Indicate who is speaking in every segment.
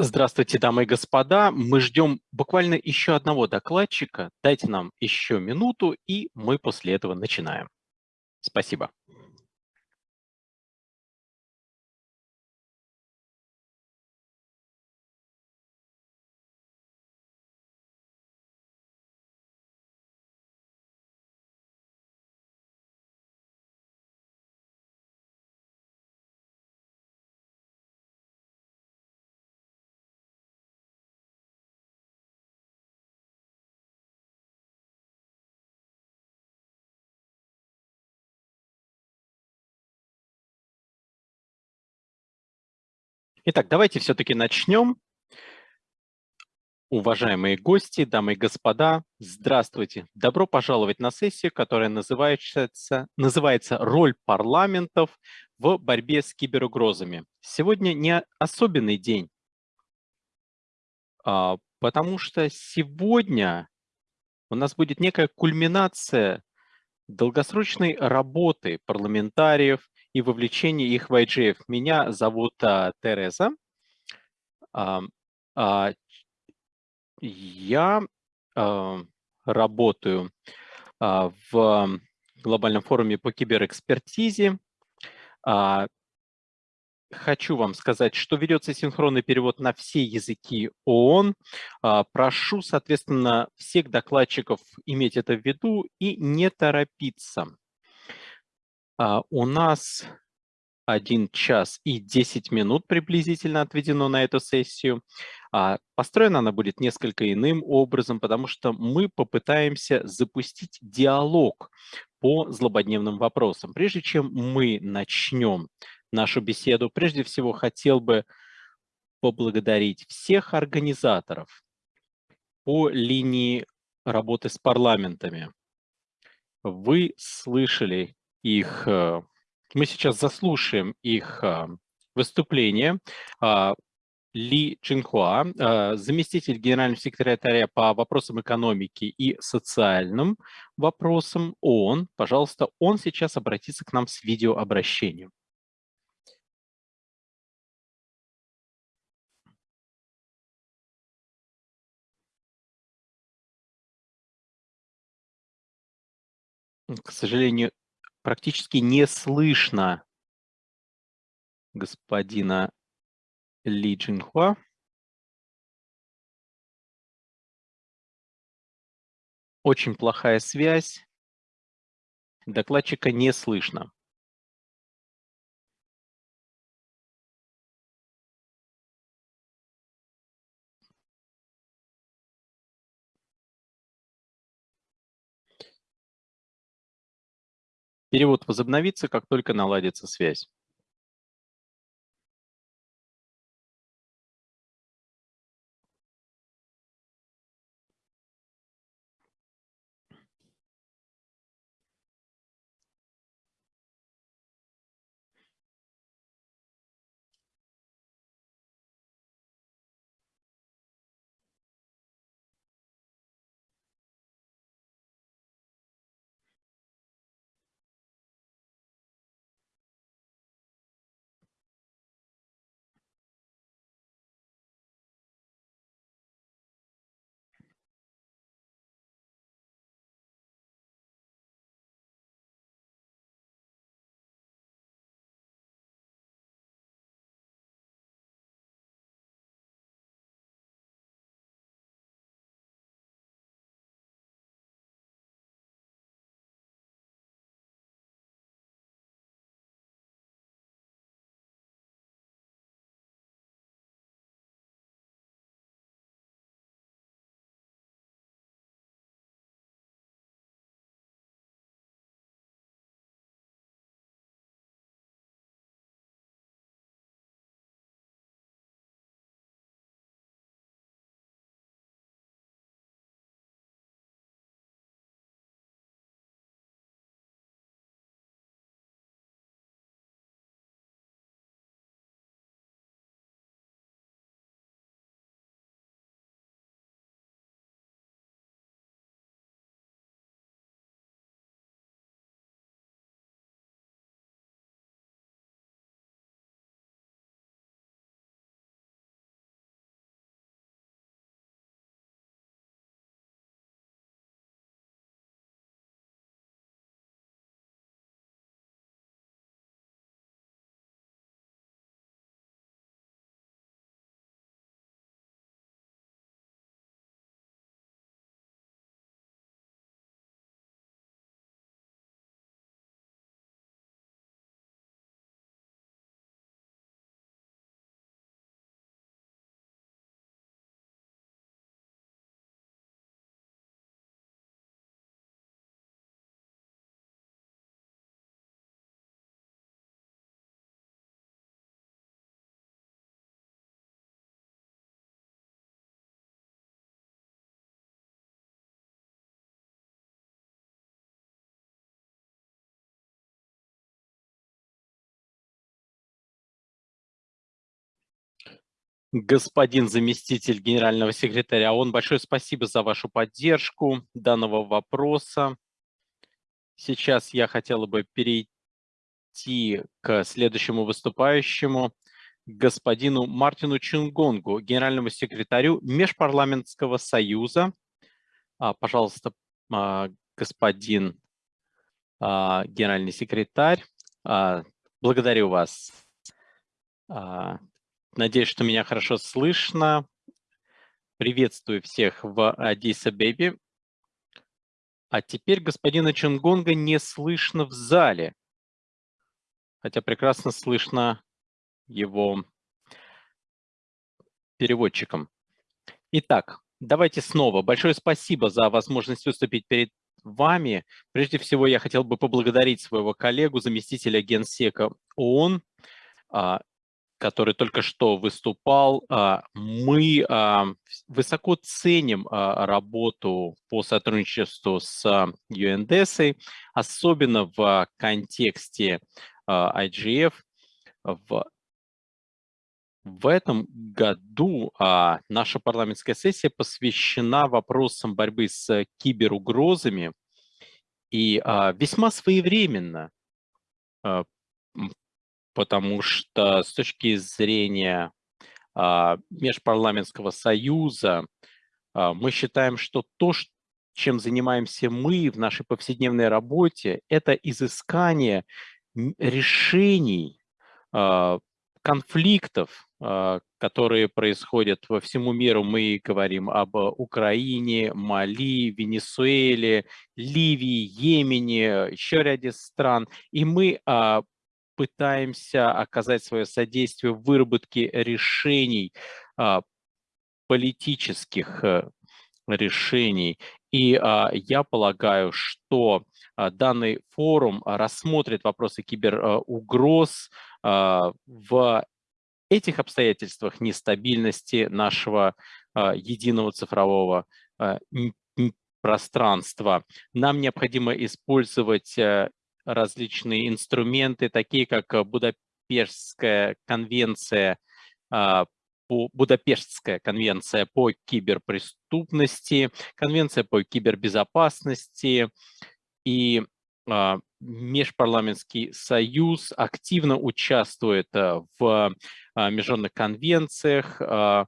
Speaker 1: Здравствуйте, дамы и господа. Мы ждем буквально еще одного докладчика. Дайте нам еще минуту, и мы после этого начинаем. Спасибо. Итак, давайте все-таки начнем. Уважаемые гости, дамы и господа, здравствуйте. Добро пожаловать на сессию, которая называется, называется «Роль парламентов в борьбе с киберугрозами». Сегодня не особенный день, а, потому что сегодня у нас будет некая кульминация долгосрочной работы парламентариев и вовлечение их в IGF. Меня зовут а, Тереза. А, а, я а, работаю а, в глобальном форуме по киберэкспертизе. А, хочу вам сказать, что ведется синхронный перевод на все языки ООН. А, прошу, соответственно, всех докладчиков иметь это в виду и не торопиться. А, у нас 1 час и 10 минут приблизительно отведено на эту сессию. А, построена она будет несколько иным образом, потому что мы попытаемся запустить диалог по злободневным вопросам. Прежде чем мы начнем нашу беседу, прежде всего хотел бы поблагодарить всех организаторов по линии работы с парламентами. Вы слышали их, э, мы сейчас заслушаем их э, выступление. А, Ли Чинхуа, э, заместитель генерального секретаря по вопросам экономики и социальным вопросам ООН. Пожалуйста, он сейчас обратится к нам с видеообращением. К сожалению, практически не слышно господина Ли Джинхуа. Очень плохая связь. Докладчика не слышно. Перевод возобновится, как только наладится связь. Господин заместитель генерального секретаря ООН. Большое спасибо за вашу поддержку данного вопроса. Сейчас я хотела бы перейти к следующему выступающему, господину Мартину Чингонгу, генеральному секретарю Межпарламентского союза. А, пожалуйста, а, господин а, генеральный секретарь, благодарю вас. Надеюсь, что меня хорошо слышно. Приветствую всех в Адис-Абебе. А теперь господина Чунгонга не слышно в зале, хотя прекрасно слышно его переводчиком. Итак, давайте снова. Большое спасибо за возможность выступить перед вами. Прежде всего, я хотел бы поблагодарить своего коллегу, заместителя генсека ООН, а, который только что выступал. А, мы а, высоко ценим работу по сотрудничеству с UNDES, особенно в контексте IGF. В в этом году а, наша парламентская сессия посвящена вопросам борьбы с киберугрозами и а, весьма своевременно, а, потому что с точки зрения а, Межпарламентского союза а, мы считаем, что то, чем занимаемся мы в нашей повседневной работе, это изыскание решений а, конфликтов, которые происходят во всему миру. Мы говорим об Украине, Мали, Венесуэле, Ливии, Йемене, еще ряде стран. И мы пытаемся оказать свое содействие в выработке решений, а, политических э, решений. И я полагаю, что данный форум рассмотрит вопросы киберугроз в этих обстоятельствах нестабильности нашего а, единого цифрового а, пространства нам необходимо использовать э, различные инструменты, такие как Будапештская конвенция а, по Будапештская конвенция по киберпреступности, конвенция по кибербезопасности и Межпарламентский союз активно участвует э, в а, международных конвенциях а, э,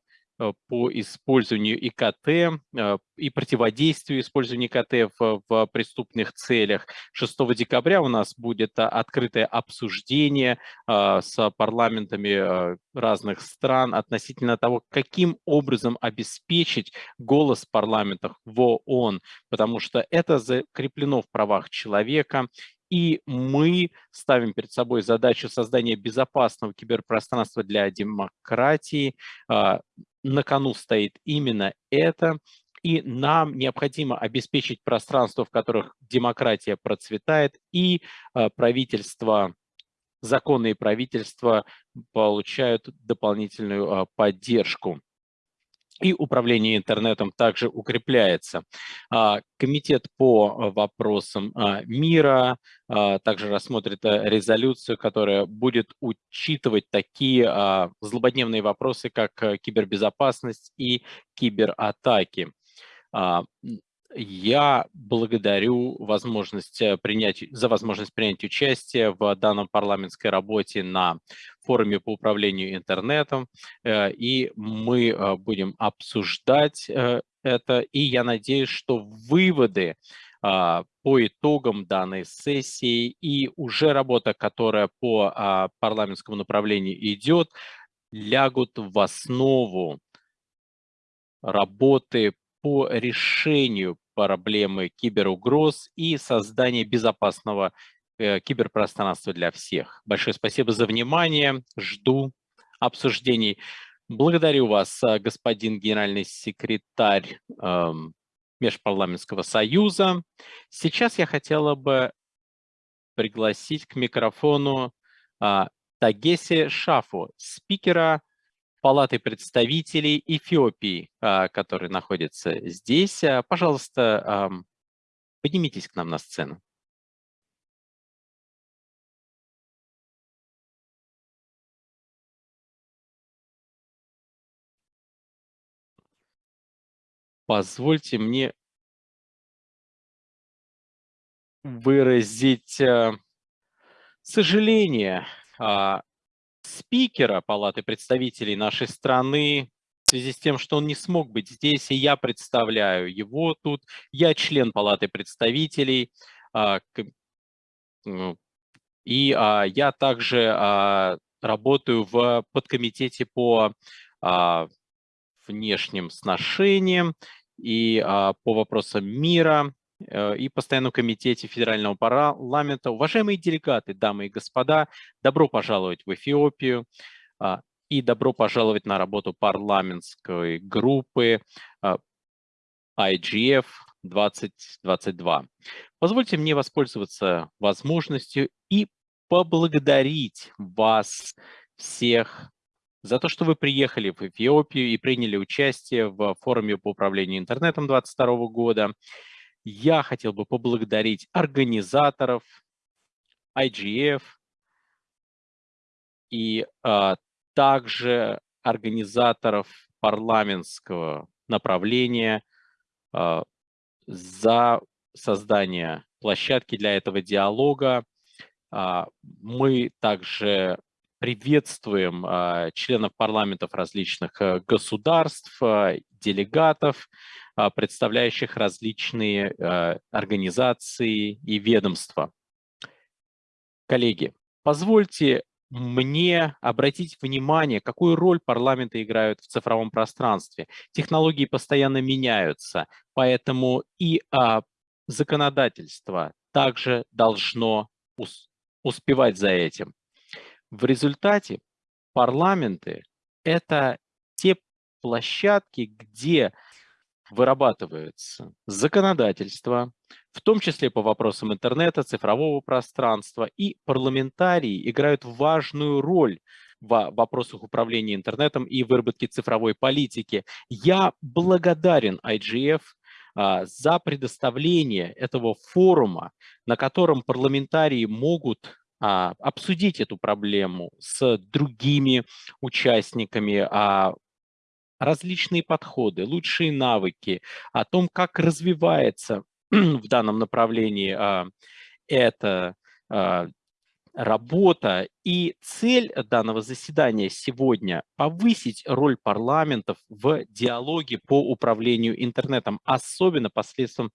Speaker 1: по использованию ИКТ э, и противодействию использованию ИКТ в, преступных целях. 6 декабря у нас будет а, открытое обсуждение с парламентами разных стран относительно того, каким образом обеспечить голос парламентов в ООН, потому что это закреплено в правах человека, и мы ставим перед собой задачу создания безопасного киберпространства для демократии. А, на кону стоит именно это. И нам необходимо обеспечить пространство, в которых демократия процветает, и а, правительство, законные правительства получают дополнительную а, поддержку и управление интернетом также укрепляется. А, комитет по вопросам а, мира а, также рассмотрит э, резолюцию, которая будет учитывать такие злободневные вопросы, как э, кибербезопасность и кибератаки. Я благодарю возможность э, принять, за возможность принять участие в данном парламентской работе на форуме по управлению интернетом, э, и мы э, будем обсуждать это, и я надеюсь, что выводы а, по итогам данной сессии и уже работа, которая по а, парламентскому направлению идет, лягут в основу работы по решению проблемы киберугроз и создания безопасного э, киберпространства для всех. Большое спасибо за внимание. Жду обсуждений. Благодарю вас, э, господин генеральный секретарь э, Межпарламентского союза. Сейчас я хотела бы пригласить к микрофону э, Тагеси Шафу, спикера Палаты представителей Эфиопии, а, который находится здесь. А, пожалуйста, поднимитесь к нам на сцену. Позвольте мне выразить а, сожаление спикера Палаты представителей нашей страны в связи с тем, что он не смог быть здесь, и я представляю его тут. Я член Палаты представителей, а, ну, и а, я также работаю в подкомитете по внешним сношениям и по вопросам мира, и постоянном комитете Федерального парламента. Уважаемые делегаты, дамы и господа, добро пожаловать в Эфиопию а, и добро пожаловать на работу парламентской группы а, IGF 2022. Позвольте мне воспользоваться возможностью и поблагодарить вас всех за то, что вы приехали в Эфиопию и приняли участие в форуме по управлению интернетом 2022 года. Я хотел бы поблагодарить организаторов IGF и а, также организаторов парламентского направления а, за создание площадки для этого диалога. А, мы также приветствуем а, членов парламентов различных э, государств, а, делегатов, представляющих различные а, организации и ведомства. Коллеги, позвольте мне обратить внимание, какую роль парламенты играют в цифровом пространстве. Технологии постоянно меняются, поэтому и а, законодательство также должно успевать за этим. В результате парламенты – это те площадки, где вырабатывается законодательство, в том числе по вопросам интернета, цифрового пространства, и парламентарии играют важную роль в вопросах управления интернетом и выработки цифровой политики. Я благодарен IGF а, за предоставление этого форума, на котором парламентарии могут а, обсудить эту проблему с другими участниками, а, различные подходы, лучшие навыки, о том, как развивается в данном направлении а, эта а, работа. И цель данного заседания сегодня – повысить роль парламентов в диалоге по управлению интернетом, особенно посредством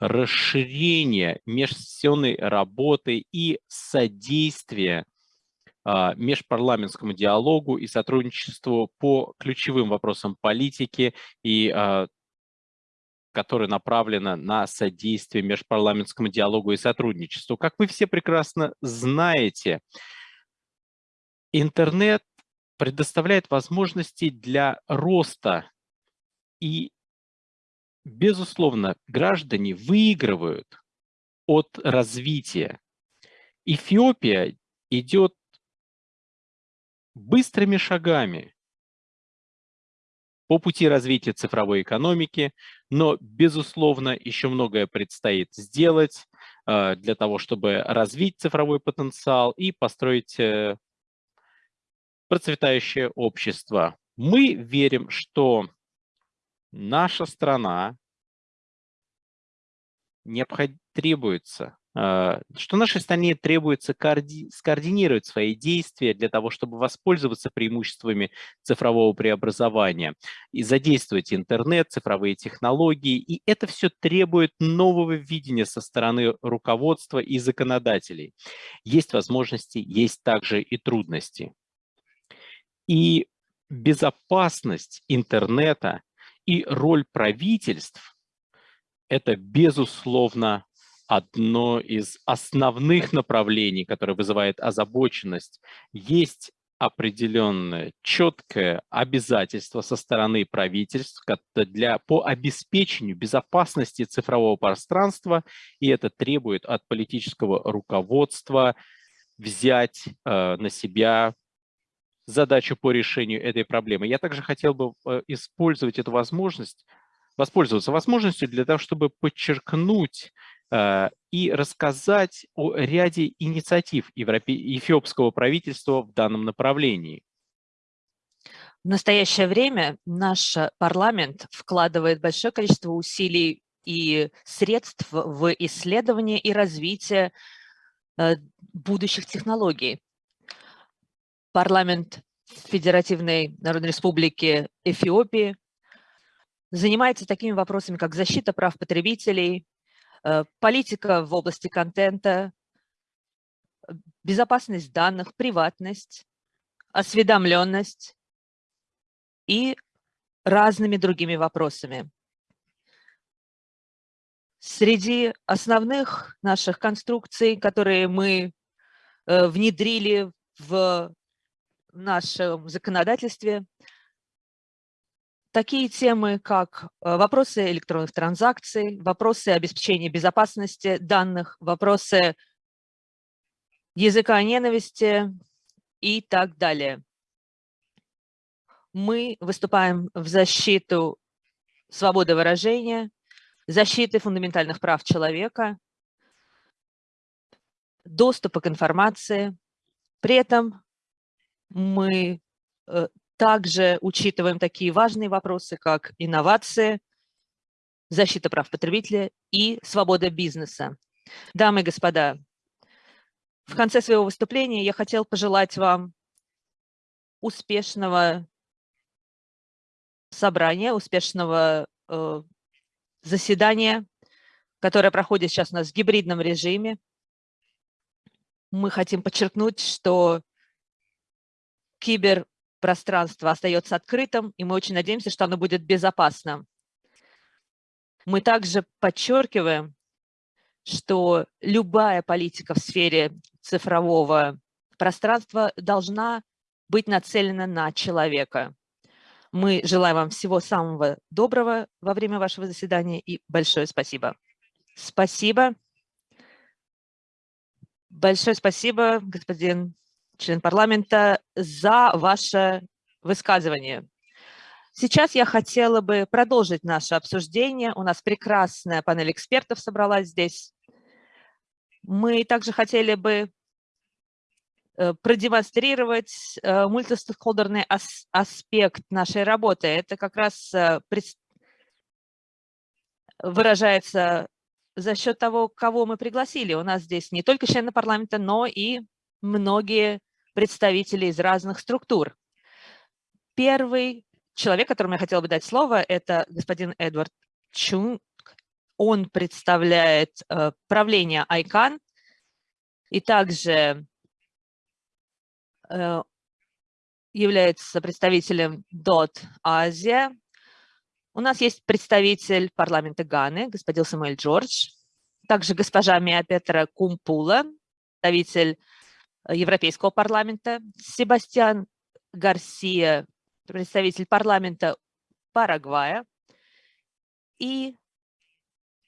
Speaker 1: расширения межсессионной работы и содействия межпарламентскому диалогу и сотрудничеству по ключевым вопросам политики, и а, которая направлена на содействие межпарламентскому диалогу и сотрудничеству. Как вы все прекрасно знаете, интернет предоставляет возможности для роста и, безусловно, граждане выигрывают от развития. Эфиопия идет быстрыми шагами по пути развития цифровой экономики, но, безусловно, еще многое предстоит сделать э, для того, чтобы развить цифровой потенциал и построить э, процветающее общество. Мы верим, что наша страна необход... требуется что нашей стране требуется коорди скоординировать свои действия для того, чтобы воспользоваться преимуществами цифрового преобразования и задействовать интернет, цифровые технологии. И это все требует нового видения со стороны руководства и законодателей. Есть возможности, есть также и трудности. И безопасность интернета и роль правительств – это, безусловно, одно из основных направлений, которое вызывает озабоченность. Есть определенное четкое обязательство со стороны правительств для, по обеспечению безопасности цифрового пространства, и это требует от политического руководства взять э, на себя задачу по решению этой проблемы. Я также хотел бы э, использовать эту возможность, воспользоваться возможностью для того, чтобы подчеркнуть и рассказать о ряде инициатив эфиопского правительства в данном направлении.
Speaker 2: В настоящее время наш парламент вкладывает большое количество усилий и средств в исследование и развитие э, будущих технологий. Парламент Федеративной Народной Республики Эфиопии занимается такими вопросами, как защита прав потребителей, э, политика в области контента, безопасность данных, приватность, осведомленность и разными другими вопросами. Среди основных наших конструкций, которые мы э, внедрили в нашем законодательстве, такие темы, как э, вопросы электронных транзакций, вопросы обеспечения безопасности данных, вопросы языка ненависти и так далее. Мы выступаем в защиту свободы выражения, защиты фундаментальных прав человека, доступа к информации. При этом мы э, также учитываем такие важные вопросы, как инновации, защита прав потребителя и свобода бизнеса. Дамы и господа, в конце своего выступления я хотел пожелать вам успешного собрания, успешного э, заседания, которое проходит сейчас у нас в гибридном режиме. Мы хотим подчеркнуть, что киберпространство остается открытым, и мы очень надеемся, что оно будет безопасным. Мы также подчеркиваем, что любая политика в сфере цифрового пространства должна быть нацелена на человека. Мы желаем вам всего самого доброго во время вашего заседания и большое спасибо. Спасибо. Большое спасибо, господин член парламента, за ваше высказывание. Сейчас я хотела бы продолжить наше обсуждение. У нас прекрасная панель экспертов собралась здесь. Мы также хотели бы э, продемонстрировать э, мультистейкхолдерный аспект нашей работы. Это как раз э, выражается за счет того, кого мы пригласили. У нас здесь не только члены парламента, но и многие представители из разных структур. Первый человек, которому я хотела бы дать слово, это господин Эдвард Чунг. Он представляет э, правление ICANN и также э, является представителем DOT Азия. У нас есть представитель парламента Ганы, господин Самуэль Джордж, также госпожа Мия Петра Кумпула, представитель Европейского парламента, Себастьян Гарсия, представитель парламента Парагвая, и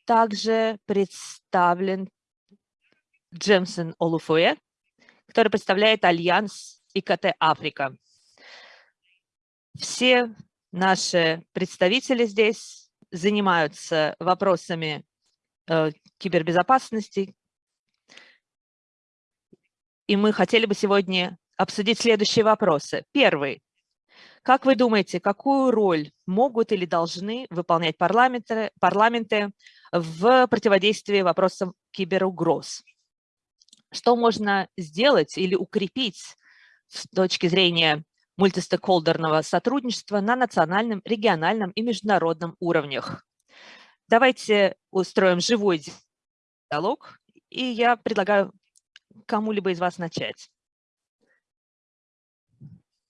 Speaker 2: также представлен Джимсон Олуфуйе, который представляет Альянс ИКТ Африка. Все наши представители здесь занимаются вопросами э, кибербезопасности, и мы хотели бы сегодня обсудить следующие вопросы. Первый. Как вы думаете, какую роль могут или должны выполнять парламенты, парламенты в противодействии вопросам киберугроз? Что можно сделать или укрепить с точки зрения мультистейкхолдерного сотрудничества на национальном, региональном и международном уровнях? Давайте устроим живой диалог, и я предлагаю кому-либо из вас начать.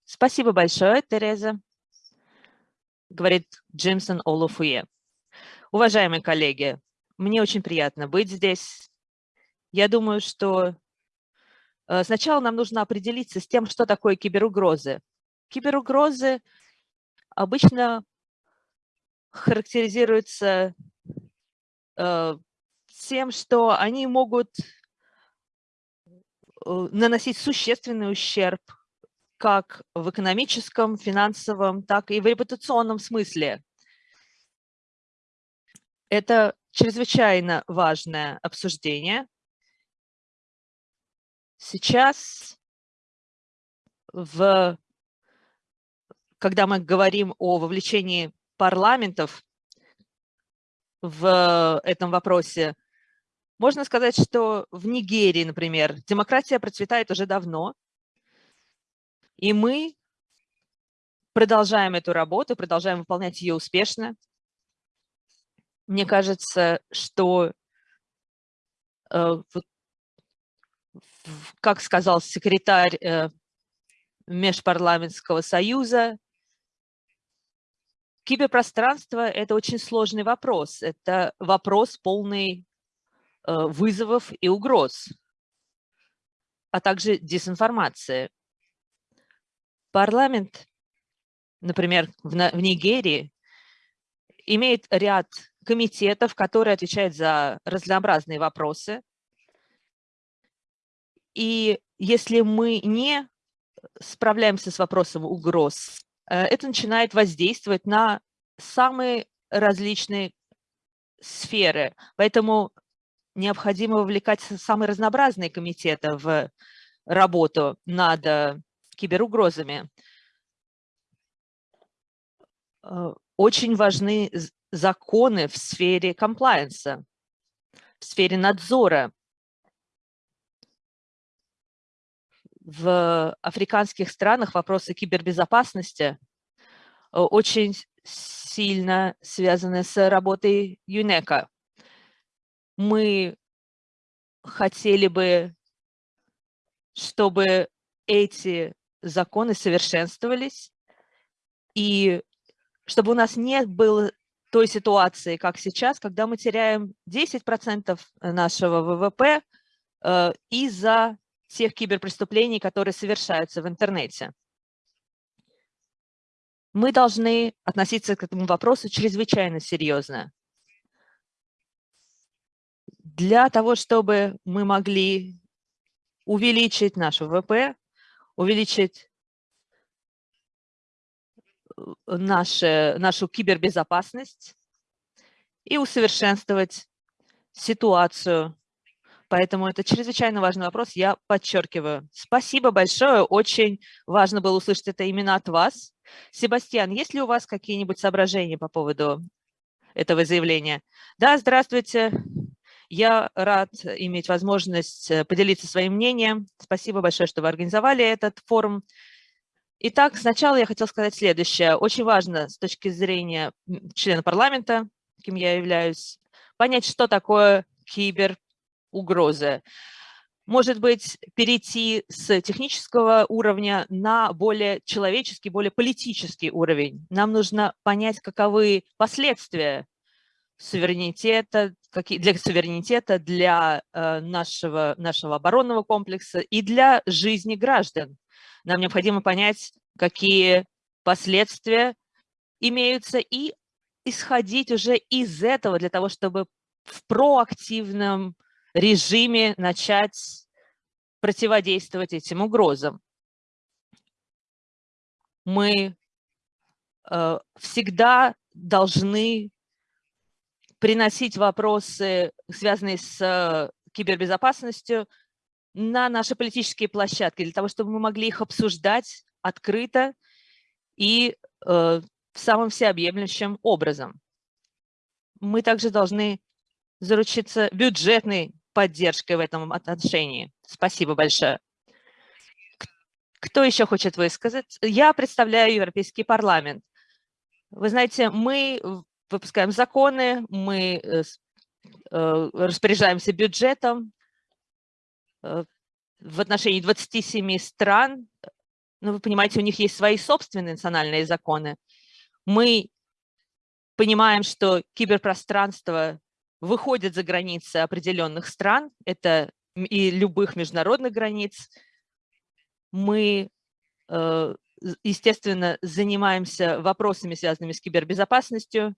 Speaker 2: Спасибо большое, Тереза, говорит Джимсон Олуфуе. Уважаемые коллеги, мне очень приятно быть здесь. Я думаю, что э, сначала нам нужно определиться с тем, что такое киберугрозы. Киберугрозы обычно характеризуются э, тем, что они могут наносить существенный ущерб как в экономическом, финансовом, так и в репутационном смысле. Это чрезвычайно важное обсуждение. Сейчас в когда мы говорим о вовлечении парламентов в этом вопросе, можно сказать, что в Нигерии, например, демократия процветает уже давно, и мы продолжаем эту работу, продолжаем выполнять ее успешно. Мне кажется, что, э, как сказал секретарь э, Межпарламентского союза, киберпространство – это очень сложный вопрос. Это вопрос полный вызовов и угроз, а также дезинформации. Парламент, например, в Нигерии, имеет ряд комитетов, которые отвечают за разнообразные вопросы. И если мы не справляемся с вопросом угроз, э, это начинает воздействовать на самые различные сферы. Поэтому необходимо вовлекать самые разнообразные комитеты в работу над э, киберугрозами. Э, очень важны законы в сфере комплайенса, в сфере надзора. В африканских странах вопросы кибербезопасности э, очень сильно связаны с работой ЮНЕКа. Мы хотели бы, чтобы эти законы совершенствовались, и чтобы у нас не было той ситуации, как сейчас, когда мы теряем 10% нашего ВВП э, из-за тех киберпреступлений, которые совершаются в интернете. Мы должны относиться к этому вопросу чрезвычайно серьезно. Для того, чтобы мы могли увеличить наш ВВП, увеличить э, наше, нашу кибербезопасность и усовершенствовать ситуацию. Поэтому это чрезвычайно важный вопрос, я подчеркиваю. Спасибо большое, очень важно было услышать это именно от вас. Себастьян, есть ли у вас какие-нибудь соображения по поводу этого заявления? Да, здравствуйте. Я рад иметь возможность э, поделиться своим мнением. Спасибо большое, что вы организовали этот форум. Итак, сначала я хотел сказать следующее. Очень важно с точки зрения члена парламента, кем я являюсь, понять, что такое киберугрозы. Может быть, перейти с технического уровня на более человеческий, более политический уровень. Нам нужно понять, каковы последствия суверенитета, для суверенитета, для э, нашего, нашего оборонного комплекса и для жизни граждан. Нам необходимо понять, какие последствия имеются, и исходить уже из этого для того, чтобы в проактивном режиме начать противодействовать этим угрозам. Мы э, всегда должны приносить вопросы, связанные с кибербезопасностью, на наши политические площадки, для того, чтобы мы могли их обсуждать открыто и э, самым всеобъемлющим образом. Мы также должны заручиться бюджетной поддержкой в этом отношении. Спасибо большое. Кто еще хочет высказать? Я представляю Европейский парламент. Вы знаете, мы выпускаем законы, мы э, э, распоряжаемся бюджетом э, в отношении 27 стран. Ну, вы понимаете, у них есть свои собственные национальные законы. Мы понимаем, что киберпространство выходит за границы определенных стран, это и любых международных границ. Мы естественно, занимаемся вопросами, связанными с кибербезопасностью,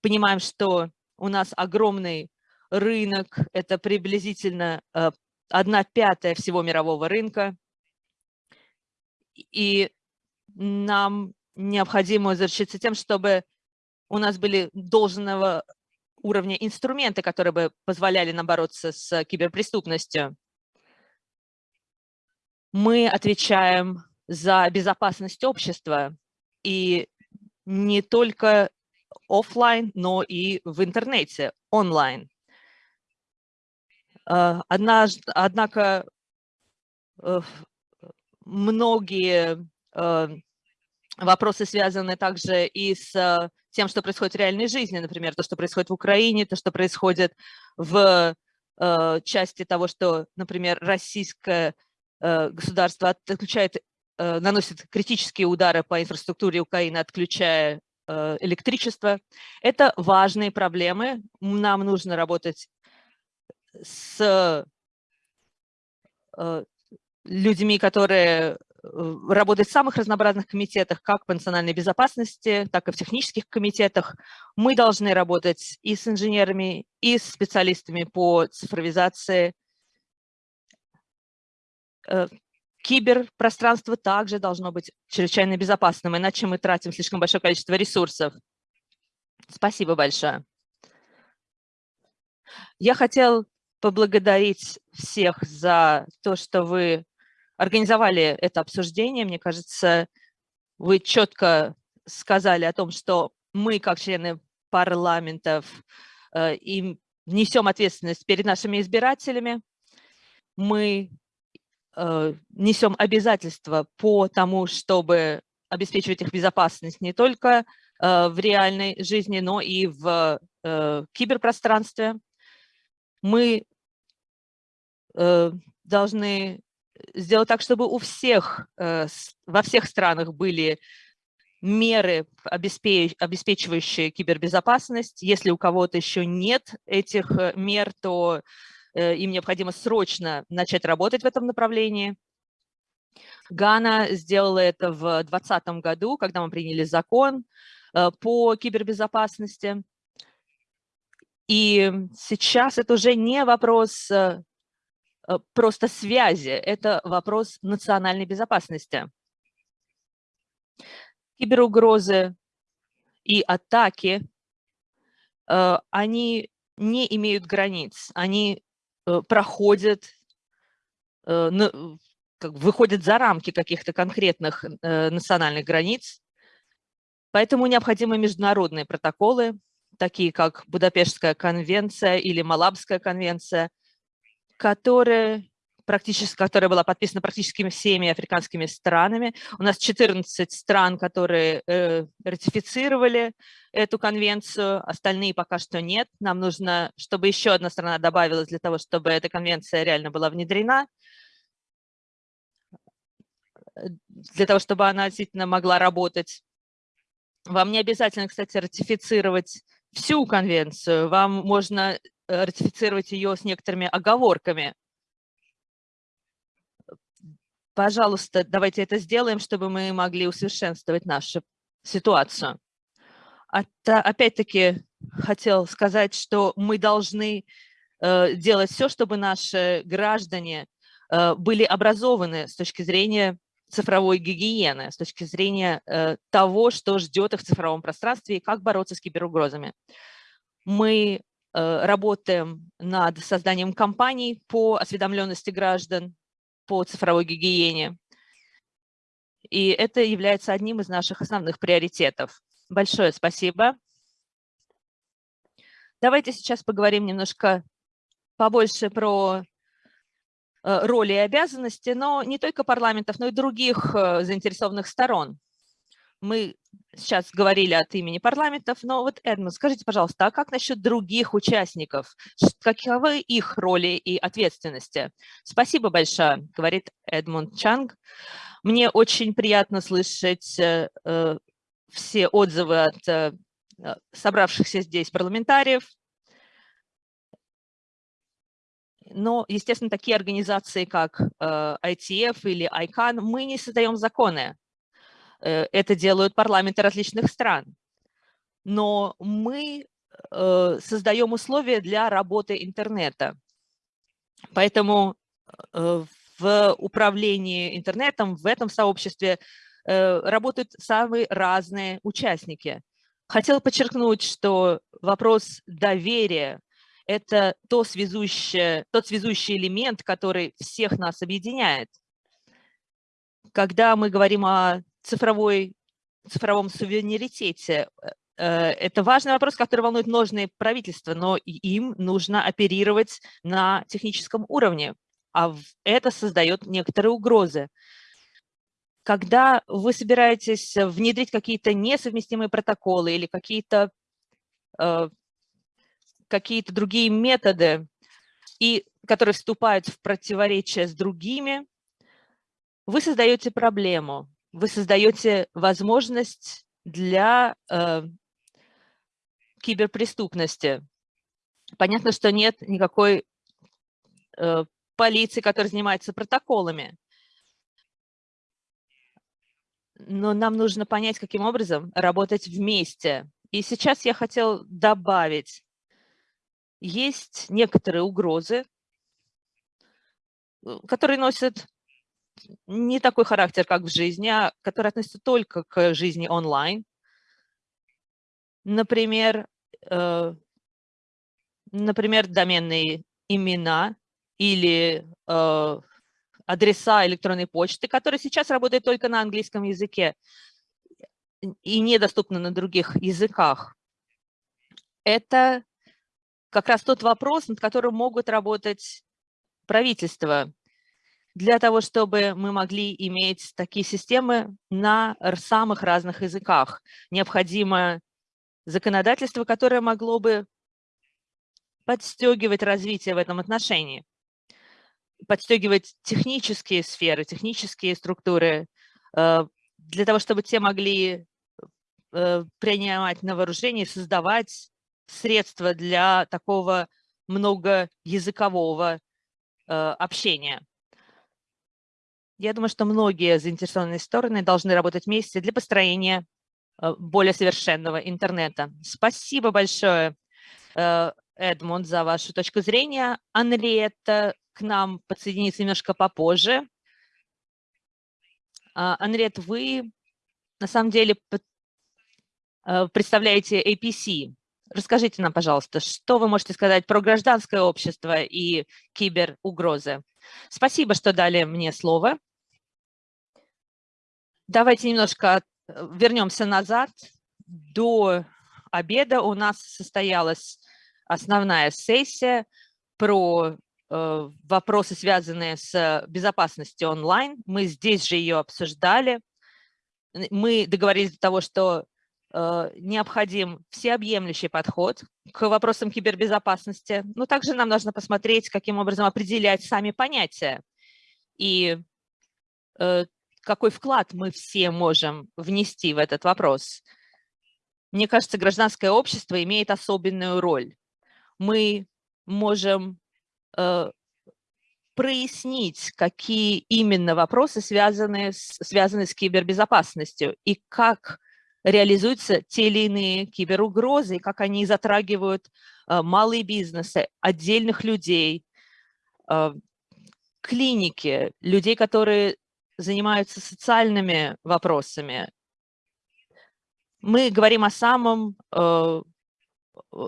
Speaker 2: понимаем, что у нас огромный рынок, это приблизительно э, одна пятая всего мирового рынка, и нам необходимо заручиться тем, чтобы у нас были должного уровня инструменты, которые бы позволяли нам бороться с киберпреступностью. Мы отвечаем за безопасность общества, и не только офлайн, но и в интернете, онлайн. Однако многие вопросы связаны также и с тем, что происходит в реальной жизни, например, то, что происходит в Украине, то, что происходит в э, части того, что, например, российское э, государство отключает, э, наносит критические удары по инфраструктуре Украины, отключая э, электричество. Это важные проблемы. Нам нужно работать с э, людьми, которые Э, работать в самых разнообразных комитетах, как по национальной безопасности, так и в технических комитетах. Мы должны работать и с инженерами, и с специалистами по цифровизации. Киберпространство также должно быть чрезвычайно безопасным, иначе мы тратим слишком большое количество ресурсов. Спасибо большое. Я хотел поблагодарить всех за то, что вы организовали это обсуждение. Мне кажется, вы четко сказали о том, что мы, как члены парламентов, э, им несем ответственность перед нашими избирателями. Мы несем обязательства по тому, чтобы обеспечивать их безопасность не только э, в реальной жизни, но и в киберпространстве. Мы должны сделать так, чтобы у всех, э, во всех странах были меры, обеспечивающие кибербезопасность. Если у кого-то еще нет этих э, мер, то э, им необходимо срочно начать работать в этом направлении. Гана сделала это в 2020 году, когда мы приняли закон по кибербезопасности. И сейчас это уже не вопрос Э, просто связи, это вопрос национальной безопасности. Киберугрозы и атаки, э, они не имеют границ, они э, проходят, выходят за рамки каких-то конкретных национальных границ, поэтому необходимы международные протоколы, такие как Будапештская конвенция или Малабская конвенция, которая, практически, которая была подписана практически всеми африканскими странами. У нас 14 стран, которые э, ратифицировали эту конвенцию, остальные пока что нет. Нам нужно, чтобы еще одна страна добавилась для того, чтобы эта конвенция реально была внедрена для того, чтобы она действительно могла работать. Вам не обязательно, кстати, ратифицировать всю конвенцию. Вам можно Э, ратифицировать ее с некоторыми оговорками. Пожалуйста, давайте это сделаем, чтобы мы могли усовершенствовать нашу ситуацию. Опять-таки хотел сказать, что мы должны э, делать все, чтобы наши граждане э, были образованы с точки зрения цифровой гигиены, с точки зрения того, что ждет их в цифровом пространстве и как бороться с киберугрозами. Мы Э, работаем над созданием кампаний по осведомленности граждан, по цифровой гигиене. И это является одним из наших основных приоритетов. Большое спасибо. Давайте сейчас поговорим немножко побольше про э, роли и обязанности, но не только парламентов, но и других э, заинтересованных сторон мы сейчас говорили от имени парламентов, но вот, Эдмунд, скажите, пожалуйста, а как насчет других участников? Каковы их роли и ответственности? Спасибо большое, говорит Эдмунд Чанг. Мне очень приятно слышать э, э все отзывы от э, собравшихся здесь парламентариев. Но, естественно, такие организации, как э, ITF или ICANN, мы не создаем законы, Э, это делают парламенты различных стран. Но мы э, создаем условия для работы интернета. Поэтому э, в управлении интернетом, в этом сообществе работают самые разные участники. Хотела подчеркнуть, что вопрос доверия – это то связующее, тот связующий элемент, который всех нас объединяет. Когда мы говорим о цифровой цифровом суверенитете. Это важный вопрос, который волнует множные правительства, но им нужно оперировать на техническом уровне, а это создает некоторые угрозы. Когда вы собираетесь внедрить какие-то несовместимые протоколы или какие-то какие-то другие методы, и, которые вступают в противоречие с другими, вы создаете проблему, вы создаете возможность для э, киберпреступности. Понятно, что нет никакой э, полиции, которая занимается протоколами. Но нам нужно понять, каким образом работать вместе. И сейчас я хотел добавить, есть некоторые угрозы, э, которые носят не такой характер, как в жизни, а которые относятся только к жизни онлайн. Например, э, например, доменные имена или э, адреса электронной почты, которые сейчас работают только на английском языке и недоступны на других языках. Это как раз тот вопрос, над которым могут работать правительства, для того, чтобы мы могли иметь такие системы на самых разных языках. Необходимо законодательство, которое могло бы подстегивать развитие в этом отношении, подстегивать технические сферы, технические структуры, э, для того, чтобы те могли э, принимать на вооружение, создавать средства для такого многоязыкового э, общения. Я думаю, что многие заинтересованные стороны должны работать вместе для построения э, более совершенного интернета. Спасибо большое, э, Эдмунд, за вашу точку зрения. Анриетта к нам подсоединится немножко попозже. А, Анриет, вы на самом деле представляете APC, Расскажите нам, пожалуйста, что вы можете сказать про гражданское общество и киберугрозы? Спасибо, что дали мне слово. Давайте немножко э, вернемся назад. До обеда у нас состоялась основная сессия про э, вопросы, связанные с безопасностью онлайн. Мы здесь же ее обсуждали. Мы договорились до того, что Э, необходим всеобъемлющий подход к вопросам кибербезопасности, но также нам нужно посмотреть, каким образом определять сами понятия и какой вклад мы все можем внести в этот вопрос. Мне кажется, гражданское общество имеет особенную роль. Мы можем э, прояснить, какие именно вопросы связаны с, связаны с кибербезопасностью и как реализуются те или иные киберугрозы, как они затрагивают э, малые бизнесы, отдельных людей, э, клиники, людей, которые занимаются социальными вопросами. Мы говорим о самом, э,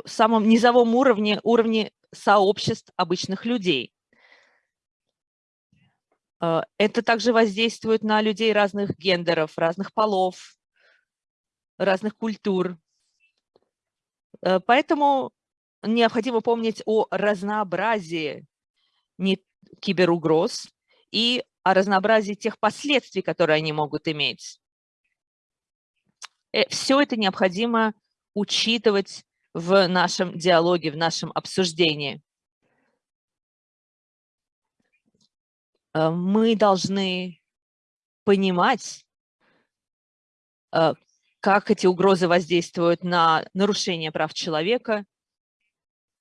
Speaker 2: самом низовом уровне, уровне сообществ обычных людей. Это также воздействует на людей разных гендеров, разных полов, разных культур. Э, поэтому необходимо помнить о разнообразии киберугроз и о разнообразии тех последствий, которые они могут иметь. Э, Все это необходимо учитывать в нашем диалоге, в нашем обсуждении. Э, мы должны понимать, как эти угрозы воздействуют на нарушение прав человека,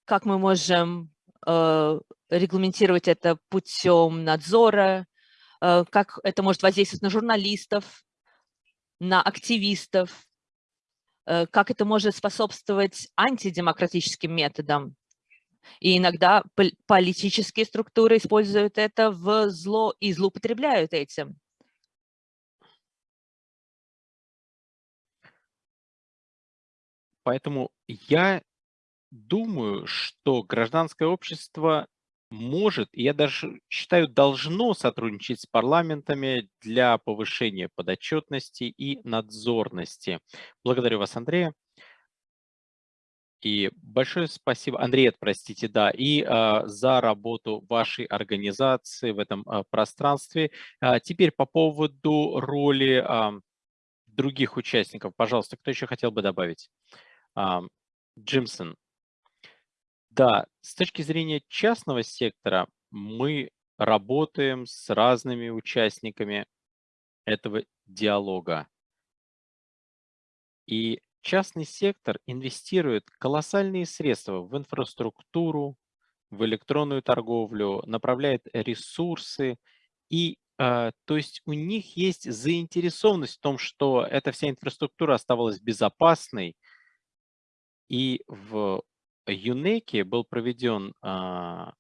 Speaker 2: как мы можем э, регламентировать это путем надзора, э, как это может воздействовать на журналистов, на активистов, э, как это может способствовать антидемократическим методам. И иногда политические структуры используют это в зло и злоупотребляют этим.
Speaker 1: Поэтому я думаю, что гражданское общество может, я даже считаю, должно сотрудничать с парламентами для повышения подотчетности и надзорности. Благодарю вас, Андрея. И большое спасибо, Андрей, простите, да, и а, за работу вашей организации в этом а, пространстве. А, теперь по поводу роли а, других участников. Пожалуйста, кто еще хотел бы добавить? А, Джимсон. Да, с точки зрения частного сектора мы работаем с разными участниками этого диалога. И частный сектор инвестирует колоссальные средства в инфраструктуру, в электронную торговлю, направляет ресурсы. И э, то есть у них есть заинтересованность в том, что эта вся инфраструктура оставалась безопасной. И в ЮНЕКе был проведен а,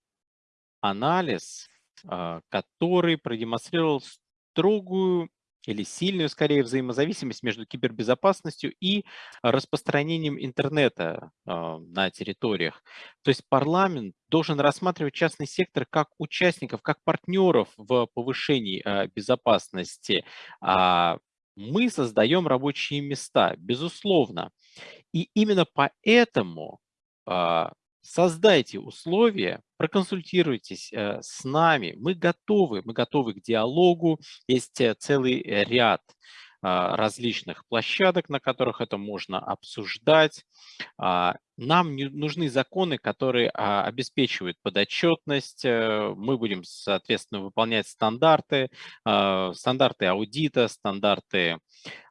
Speaker 1: анализ, а, который продемонстрировал строгую или сильную, скорее, взаимозависимость между кибербезопасностью и распространением интернета э, на территориях. То есть парламент должен рассматривать частный сектор как участников, как партнеров в повышении э, безопасности. А мы создаем рабочие места, безусловно. И именно поэтому создайте условия, проконсультируйтесь э, с нами. Мы готовы, мы готовы к диалогу. Есть э, целый ряд а, различных площадок, на которых это можно обсуждать. А, нам нужны законы, которые обеспечивают подотчетность. Э, мы будем, соответственно, выполнять стандарты, стандарты аудита, стандарты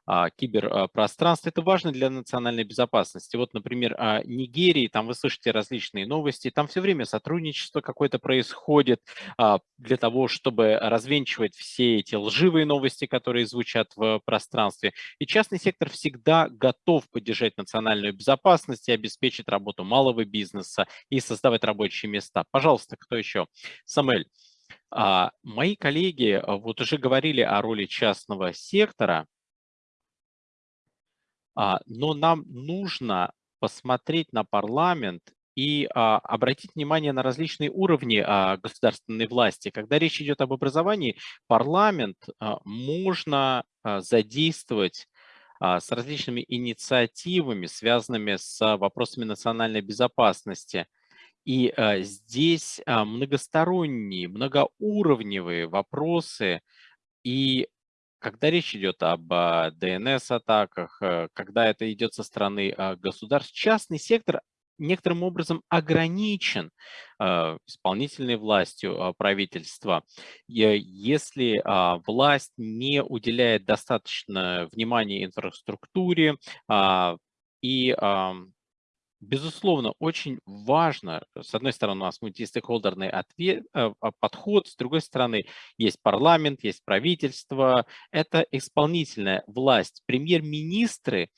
Speaker 1: а, киберпространства. Это важно для национальной безопасности. Вот, например, о Нигерии, там вы слышите различные новости, там все время сотрудничество какое-то происходит а, для того, чтобы развенчивать все эти лживые новости, которые звучат в пространстве. И частный сектор всегда готов поддержать национальную безопасность и обеспечить работу малого бизнеса и создавать рабочие места. Пожалуйста, кто еще? Самель. А, мои коллеги вот уже говорили о роли частного сектора, а, но нам нужно посмотреть на парламент и а, обратить внимание на различные уровни а, государственной власти. Когда речь идет об образовании, парламент можно задействовать с различными инициативами, связанными с вопросами национальной безопасности. И здесь многосторонние, многоуровневые вопросы, и когда речь идет об DNS-атаках, э, когда это идет со стороны а, государств, частный сектор некоторым образом ограничен э, исполнительной властью правительства. Если власть не уделяет достаточно внимания инфраструктуре и Безусловно, очень важно, с одной стороны, у нас мультистейкхолдерный ответ, э, а, подход, с другой стороны, есть парламент, есть правительство, это исполнительная власть. Премьер-министры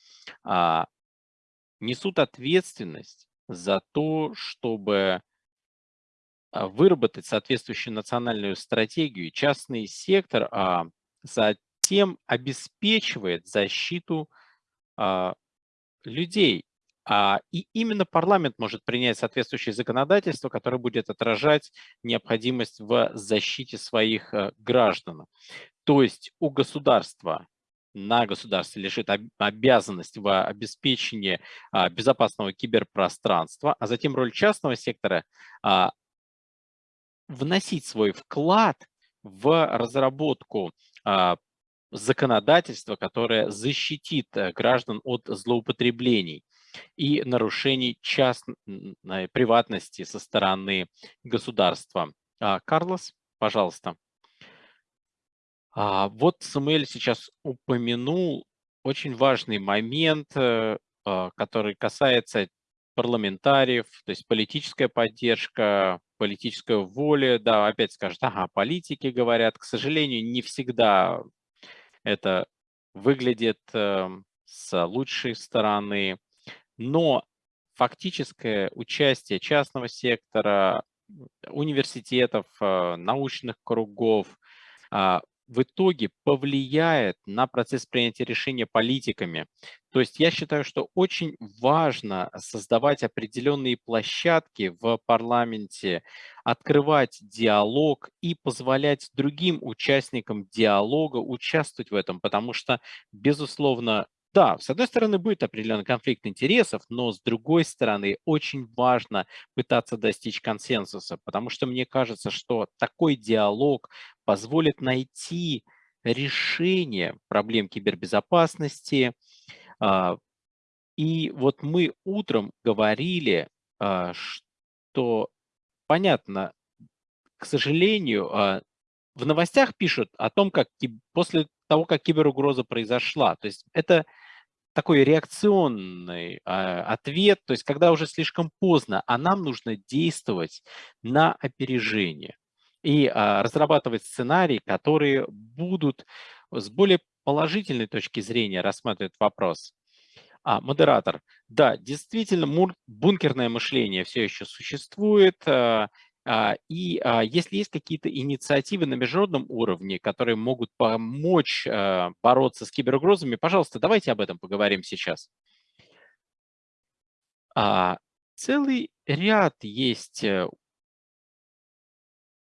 Speaker 1: а, несут ответственность за то, чтобы а, выработать соответствующую национальную стратегию. Частный сектор а, затем обеспечивает защиту а, людей и именно парламент может принять соответствующее законодательство, которое будет отражать необходимость в защите своих э, граждан. То есть у государства на государстве лежит обязанность в обеспечении а, безопасного киберпространства, а затем роль частного сектора а, вносить свой вклад в разработку законодательства, которое защитит э, граждан от злоупотреблений и нарушений частной приватности со стороны государства. А, Карлос, пожалуйста. А, вот Самуэль сейчас упомянул очень важный момент, э, а, который касается парламентариев, то есть политическая поддержка, политическая воля, да, опять скажут, ага, политики говорят, к сожалению, не всегда это выглядит эм, с лучшей стороны. Но фактическое участие частного сектора, университетов, э, научных кругов а, в итоге повлияет на процесс принятия решения политиками. То есть я считаю, что очень важно создавать определенные площадки в парламенте, открывать диалог и позволять другим участникам диалога участвовать в этом, потому что, безусловно, да, с одной стороны, будет определенный конфликт интересов, но с другой стороны, очень важно пытаться достичь консенсуса, потому что мне кажется, что такой диалог позволит найти решение проблем кибербезопасности. А, и вот мы утром говорили, а, что, понятно, к сожалению, а, в новостях пишут о том, как после того, как киберугроза произошла. То есть это такой реакционный э, ответ, то есть когда уже слишком поздно, а нам нужно действовать на опережение и э, разрабатывать сценарии, которые будут с более положительной точки зрения рассматривать вопрос. А, модератор. Да, действительно, бункерное мышление все еще существует. Э, и а, если есть какие-то инициативы на международном уровне, которые могут помочь а, бороться с киберугрозами, пожалуйста, давайте об этом поговорим сейчас. Целый ряд есть э,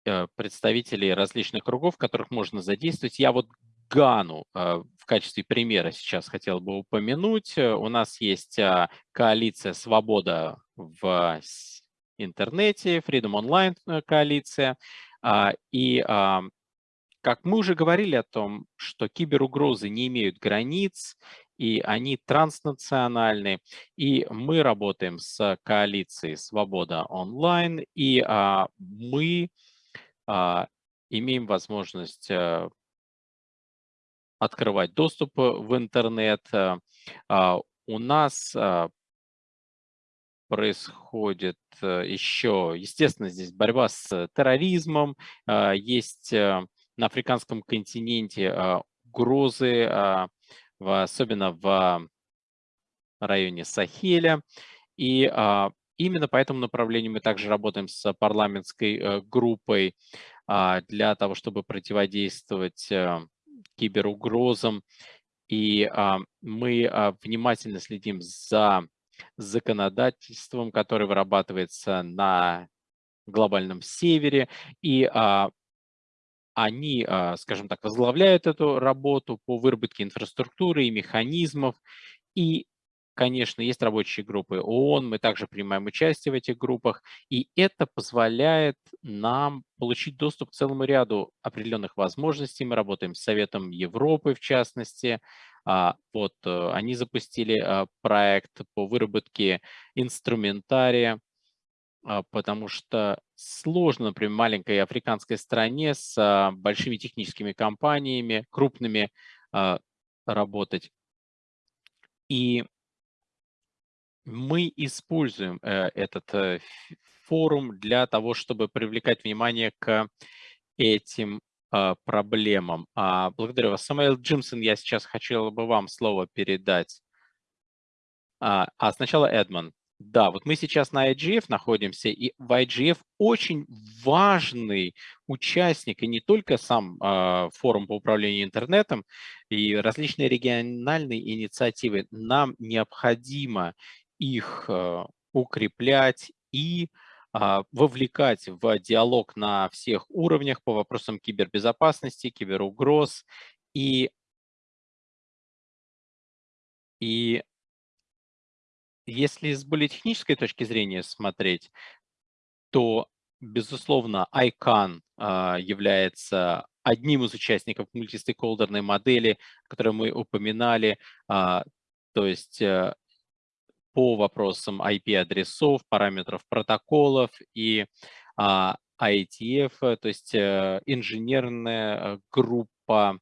Speaker 1: э, представителей различных кругов, которых можно задействовать. Я вот Гану в качестве примера сейчас хотел бы упомянуть. У нас есть коалиция «Свобода» в интернете, Freedom Online э, коалиция. А, и а, как мы уже говорили о том, что киберугрозы не имеют границ, и они транснациональны. И мы работаем с коалицией «Свобода онлайн», и а, мы имеем возможность э, открывать доступ в интернет. У нас происходит э, еще, естественно, здесь борьба с терроризмом, а, есть э, на африканском континенте угрозы, особенно в районе Сахеля. И именно по этому направлению мы также работаем с парламентской э, группой для того, чтобы противодействовать киберугрозам. И мы внимательно следим за законодательством, которое вырабатывается на глобальном севере, и а, они, а, скажем так, возглавляют эту работу по выработке инфраструктуры и механизмов, и Конечно, есть рабочие группы ООН, мы также принимаем участие в этих группах, и это позволяет нам получить доступ к целому ряду определенных возможностей. Мы работаем с Советом Европы, в частности, а, вот э, они запустили а, проект по выработке инструментария, а, потому что сложно, например, маленькой африканской стране с большими техническими компаниями, крупными, работать. И мы используем э, этот э, форум для того, чтобы привлекать внимание к этим а, проблемам. А, благодарю вас. Самуэл Джимсон, я сейчас хотел бы вам слово передать. А, а сначала Эдмон. Да, вот мы сейчас на IGF находимся, и в IGF очень важный участник, и не только сам э, форум по управлению интернетом, и различные региональные инициативы. Нам необходимо их э, укреплять и а, вовлекать в диалог на всех уровнях по вопросам кибербезопасности, киберугроз и, и если с более технической точки зрения смотреть, то, безусловно, ICANN а, является одним из участников мультистейкхолдерной модели, которую мы упоминали, а, то есть э, по вопросам IP-адресов, параметров протоколов и а, IETF, э, то есть э, инженерная э, группа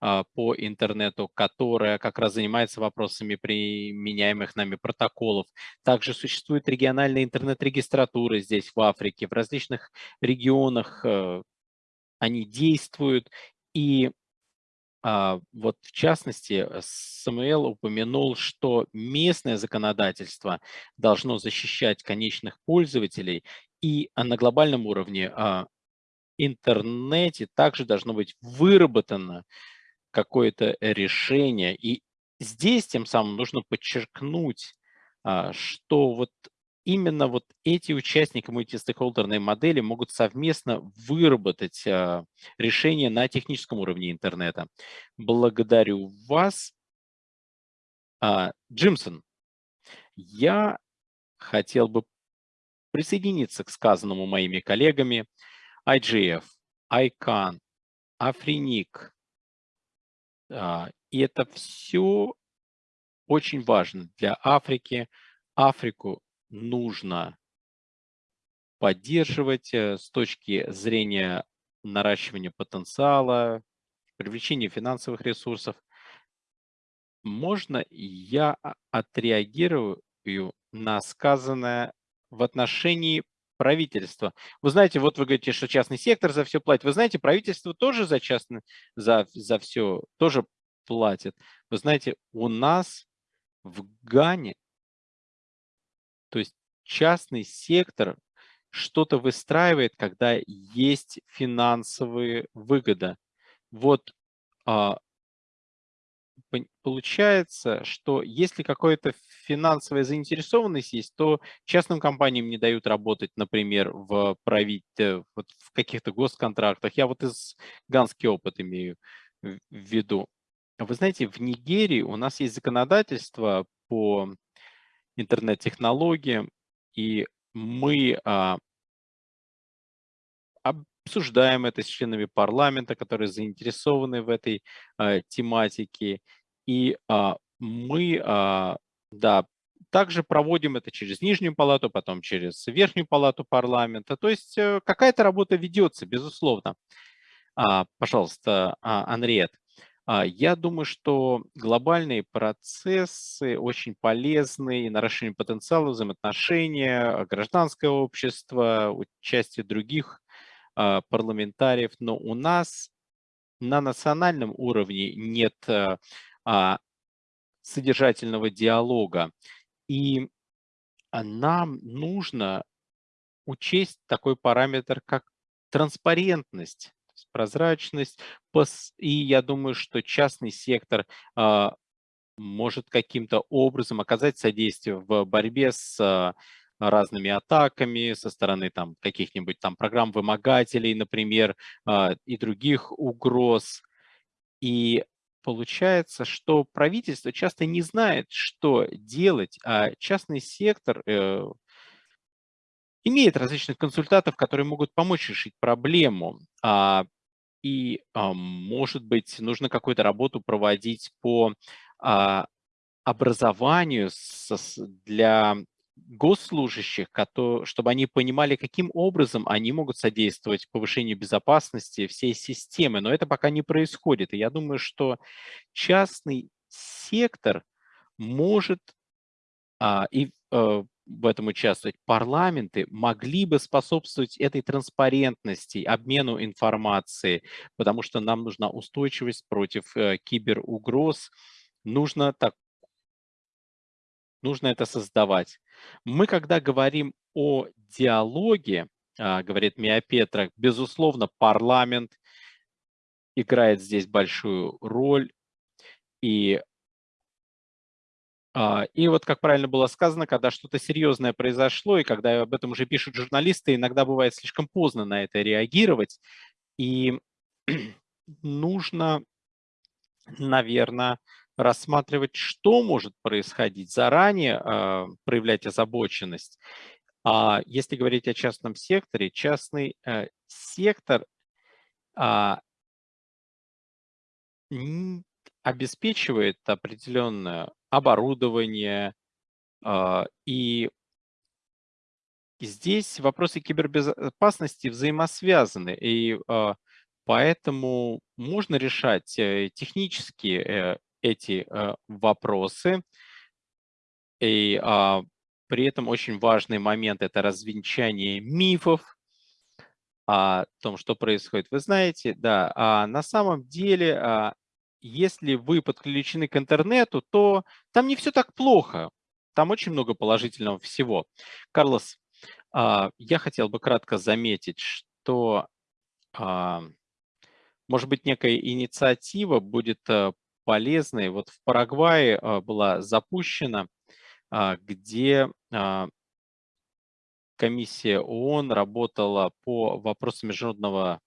Speaker 1: а, по интернету, которая как раз занимается вопросами применяемых нами протоколов. Также существует региональная интернет-регистратура здесь, в Африке, в различных регионах они действуют, и а, вот в частности, э, Самуэл упомянул, что местное законодательство должно защищать конечных пользователей, и на глобальном уровне а, интернете также должно быть выработано какое-то решение. И здесь тем самым нужно подчеркнуть, а, что вот именно вот эти участники мультистейкхолдерной модели могут совместно выработать а, решение на техническом уровне интернета. Благодарю вас. А, Джимсон, я хотел бы присоединиться к сказанному моими коллегами. IGF, ICANN, Африник. И это все очень важно для Африки. Африку нужно поддерживать э, с точки зрения наращивания потенциала, привлечения финансовых ресурсов. Можно я отреагирую на сказанное в отношении правительства? Вы знаете, вот вы говорите, что частный сектор за все платит. Вы знаете, правительство тоже за частный, за, за все тоже платит. Вы знаете, у нас в Гане то есть частный сектор что-то выстраивает, когда есть финансовые выгоды. Вот а, получается, что если какая-то финансовая заинтересованность есть, то частным компаниям не дают работать, например, в, правитель, вот в каких-то госконтрактах. Я вот из ганский опыт имею в виду. Вы знаете, в Нигерии у нас есть законодательство по интернет-технологиям, и мы а, обсуждаем это с членами парламента, которые заинтересованы в этой а, тематике. И а, мы, да, также проводим это через нижнюю палату, потом через верхнюю палату парламента. То есть э, какая-то работа ведется, безусловно. Пожалуйста, Анриет. А, я думаю, что глобальные процессы очень полезны и наращивание потенциала взаимоотношения, гражданское общество, участие других а, парламентариев, но у нас на национальном уровне нет а, содержательного диалога. И нам нужно учесть такой параметр, как транспарентность прозрачность. И я думаю, что частный сектор а, может каким-то образом оказать содействие в борьбе с а, разными атаками со стороны там каких-нибудь там программ-вымогателей, например, а, и других угроз. И получается, что правительство часто не знает, что делать, а частный сектор э, имеет различных консультантов, которые могут помочь решить проблему. А, и, а, может быть, нужно какую-то работу проводить по а, образованию для госслужащих, чтобы они понимали, каким образом они могут содействовать повышению безопасности всей системы. Но это пока не происходит. И я думаю, что частный сектор может а, и а, в этом участвовать, парламенты могли бы способствовать этой транспарентности, обмену информацией, потому что нам нужна устойчивость против э, киберугроз. Нужно, так, нужно это создавать. Мы, когда говорим о диалоге, а, говорит Мия Петра, безусловно, парламент играет здесь большую роль, и и вот, как правильно было сказано, когда что-то серьезное произошло, и когда об этом уже пишут журналисты, иногда бывает слишком поздно на это реагировать. И нужно, наверное, рассматривать, что может происходить, заранее э, проявлять озабоченность. А если говорить о частном секторе, частный э, сектор э, обеспечивает определенное оборудование. А, и здесь вопросы кибербезопасности взаимосвязаны, и а, поэтому можно решать э, технически э, эти э, вопросы. И а, при этом очень важный момент – это развенчание мифов о том, что происходит. Вы знаете, да, на самом деле если вы подключены к интернету, то там не все так плохо. Там очень много положительного всего. Карлос, а, я хотел бы кратко заметить, что а, может быть, некая инициатива будет э, полезной. Вот в Парагвае а, была запущена, где комиссия ООН работала по вопросам международного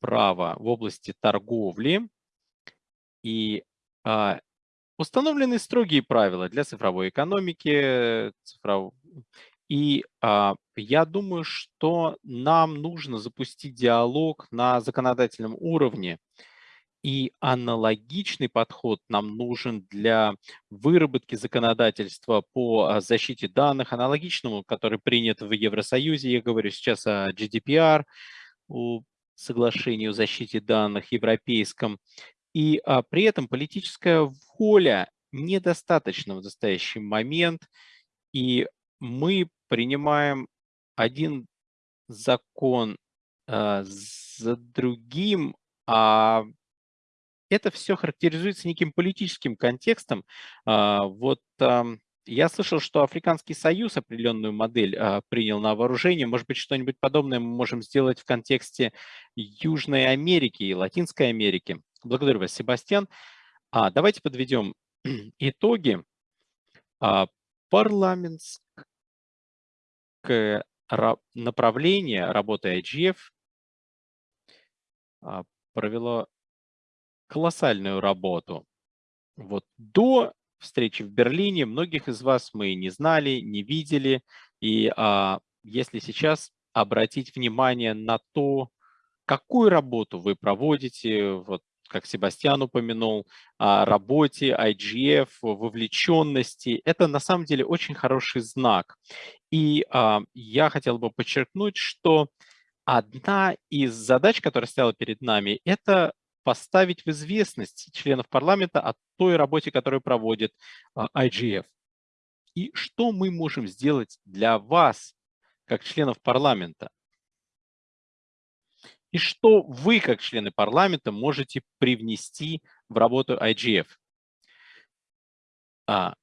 Speaker 1: права в области торговли. И установлены строгие правила для цифровой экономики. Цифров... И а, я думаю, что нам нужно запустить диалог на законодательном уровне. И аналогичный подход нам нужен для выработки законодательства по а, защите данных, аналогичному, который принят в Евросоюзе. Я говорю сейчас о GDPR, соглашении о защите данных европейском. И а, при этом политическая воля недостаточна в настоящий момент. И мы принимаем один закон э, за другим, а это все характеризуется неким политическим контекстом. А, вот я слышал, что Африканский Союз определенную модель а, принял на вооружение. Может быть, что-нибудь подобное мы можем сделать в контексте Южной Америки и Латинской Америки. Благодарю вас, Себастьян. А, давайте подведем итоги. А, парламентское направление работы IGF а, провело колоссальную работу. Вот до встречи в Берлине многих из вас мы не знали, не видели. И а, если сейчас обратить внимание на то, какую работу вы проводите, вот как Себастьян упомянул, о работе IGF, вовлеченности, это на самом деле очень хороший знак. И а, я хотел бы подчеркнуть, что одна из задач, которая стояла перед нами, это поставить в известность членов парламента о той работе, которую проводит а, IGF. И что мы можем сделать для вас, как членов парламента? И что вы, как члены парламента, можете привнести в работу IGF? А,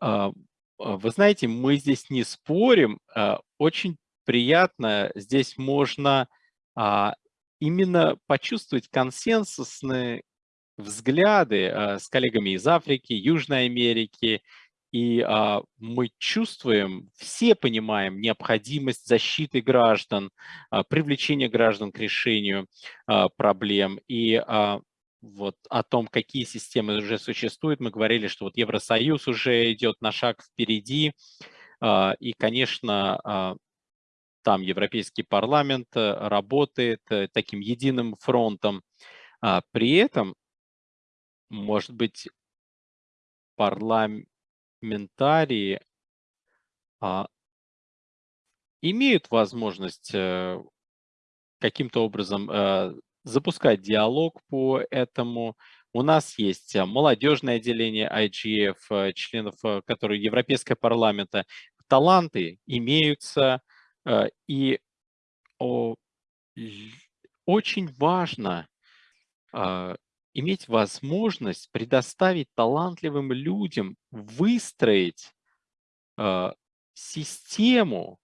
Speaker 1: а, вы знаете, мы здесь не спорим. А, очень приятно, здесь можно а, именно почувствовать консенсусные взгляды а, с коллегами из Африки, Южной Америки, и а, мы чувствуем, все понимаем необходимость защиты граждан, а, привлечения граждан к решению а, проблем. И вот о том, какие системы уже существуют, мы говорили, что вот Евросоюз уже идет на шаг впереди. И, конечно, там Европейский парламент э, работает э, таким единым фронтом. А, при этом, может быть, парламентарии а, имеют возможность э, каким-то образом запускать диалог по этому. У нас есть молодежное отделение IGF, членов, которые Европейского парламента. Таланты имеются, и очень важно а, иметь возможность предоставить талантливым людям выстроить а, систему,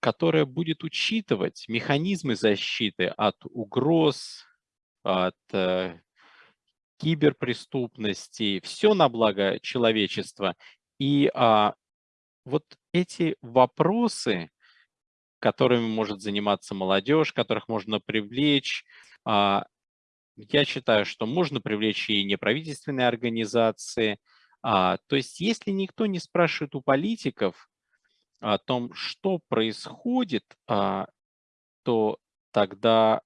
Speaker 1: которая будет учитывать механизмы защиты от угроз, от э, киберпреступности, все на благо человечества. И а, вот эти вопросы, которыми может заниматься молодежь, которых можно привлечь, а, я считаю, что можно привлечь и неправительственные организации. А, то есть если никто не спрашивает у политиков о том, что происходит, а, то тогда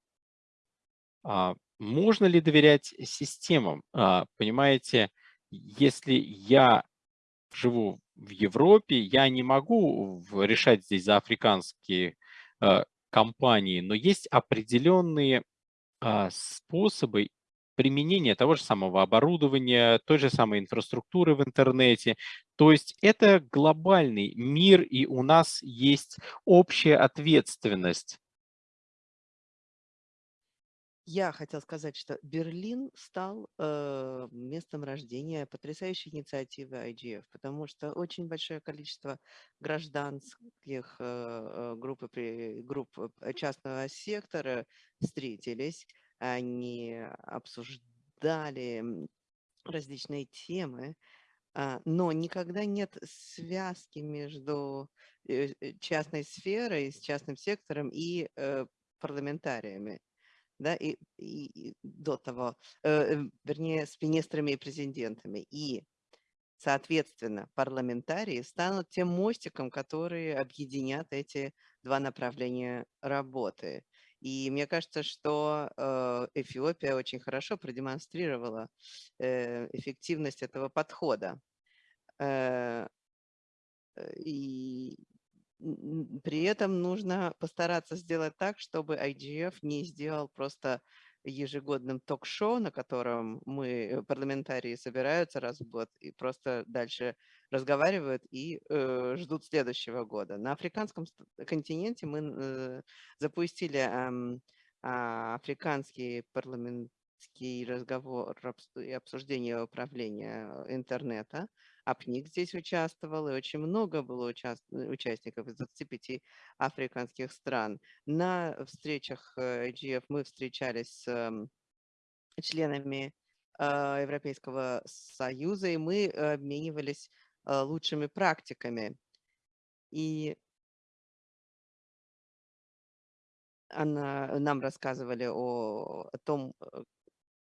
Speaker 1: можно ли доверять системам? Понимаете, если я живу в Европе, я не могу решать здесь за африканские э, компании, но есть определенные э, способы применения того же самого оборудования, той же самой инфраструктуры в интернете. То есть это глобальный мир, и у нас есть общая ответственность
Speaker 2: Я хотел сказать, что Берлин стал э, местом рождения потрясающей инициативы IGF, потому что очень большое количество гражданских э, э групп, групп э, частного сектора встретились, они обсуждали различные темы, а, но никогда нет связки между э, частной сферой, с частным сектором и парламентариями да, и, и, и до того, э, вернее, с министрами и президентами. И, соответственно, парламентарии станут тем мостиком, которые объединят эти два направления работы. И мне кажется, что э, Эфиопия очень хорошо продемонстрировала э, эффективность этого подхода. Э и при этом нужно постараться сделать так, чтобы IGF не сделал просто ежегодным ток-шоу, на котором мы, э, парламентарии, собираются раз в год и просто дальше разговаривают и э, ждут следующего года. На африканском континенте мы э, запустили э, э, африканский парламентский разговор и обсуждение управления интернета, АПНИК здесь участвовал, и очень много было уча участников из 25 африканских стран. На встречах IGF э, мы встречались с эм, членами э, Европейского Союза, и мы обменивались э, лучшими практиками. И она, нам рассказывали о, о том,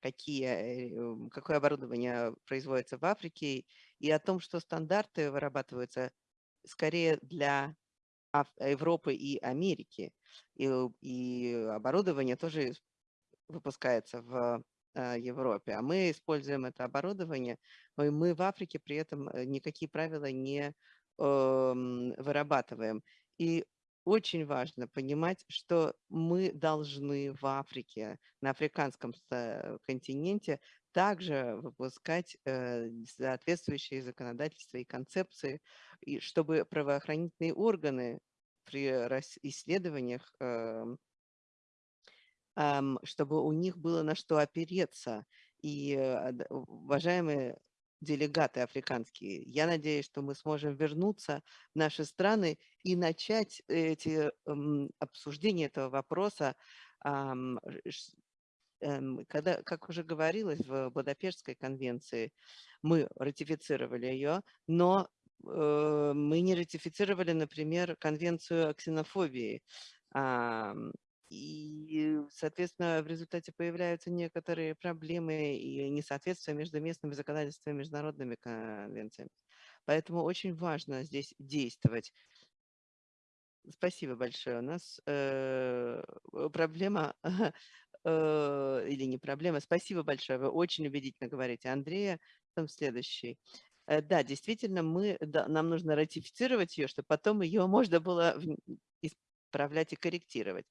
Speaker 2: какие, какое оборудование производится в Африке, и о том, что стандарты вырабатываются скорее для Европы и Америки. И, и оборудование тоже выпускается в э, Европе, а мы используем это оборудование, и мы в Африке при этом э, никакие правила не э, вырабатываем. И очень важно понимать, что мы должны в Африке, на африканском континенте, также выпускать э, соответствующие законодательства и концепции, и чтобы правоохранительные органы при исследованиях, эм, чтобы у них было на что опереться. И, э, уважаемые делегаты африканские. Я надеюсь, что мы сможем вернуться в наши страны и начать эти обсуждения этого вопроса, эм, когда, как уже говорилось в Будапештской конвенции, мы ратифицировали ее, но э, мы не ратифицировали, например, конвенцию о ксенофобии. И, соответственно, в результате появляются некоторые проблемы и несоответствия между местными законодательствами и международными конвенциями. Поэтому очень важно здесь действовать. Спасибо большое. У нас э, проблема, э, или не проблема, спасибо большое, вы очень убедительно говорите. Андрея, там следующий. Э, да, действительно, мы, да, нам нужно ратифицировать ее, чтобы потом ее можно было исправлять и корректировать.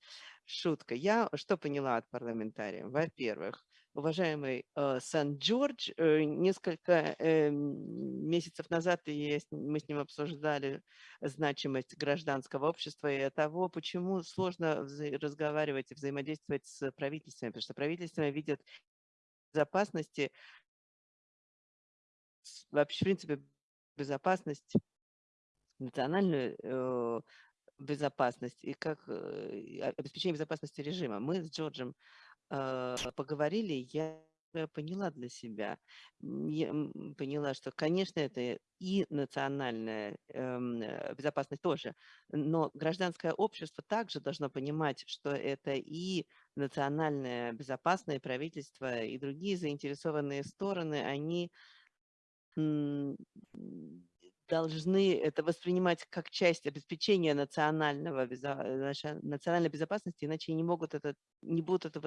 Speaker 2: Шутка. Я что поняла от парламентариев? Во-первых, уважаемый э, Сан-Джордж, э, несколько э, месяцев назад мы с ним обсуждали значимость гражданского общества и того, почему сложно разговаривать и взаимодействовать с правительствами, потому что правительства видят безопасности, вообще, в принципе, безопасность национальную э, безопасность и как обеспечение безопасности режима. Мы с Джорджем поговорили, я поняла для себя, я поняла, что, конечно, это и национальная эм, э, безопасность тоже, но гражданское общество также должно понимать, что это и национальное безопасное правительство, и другие заинтересованные стороны, они должны это воспринимать как часть обеспечения национального, национальной безопасности, иначе не могут это, не будут эту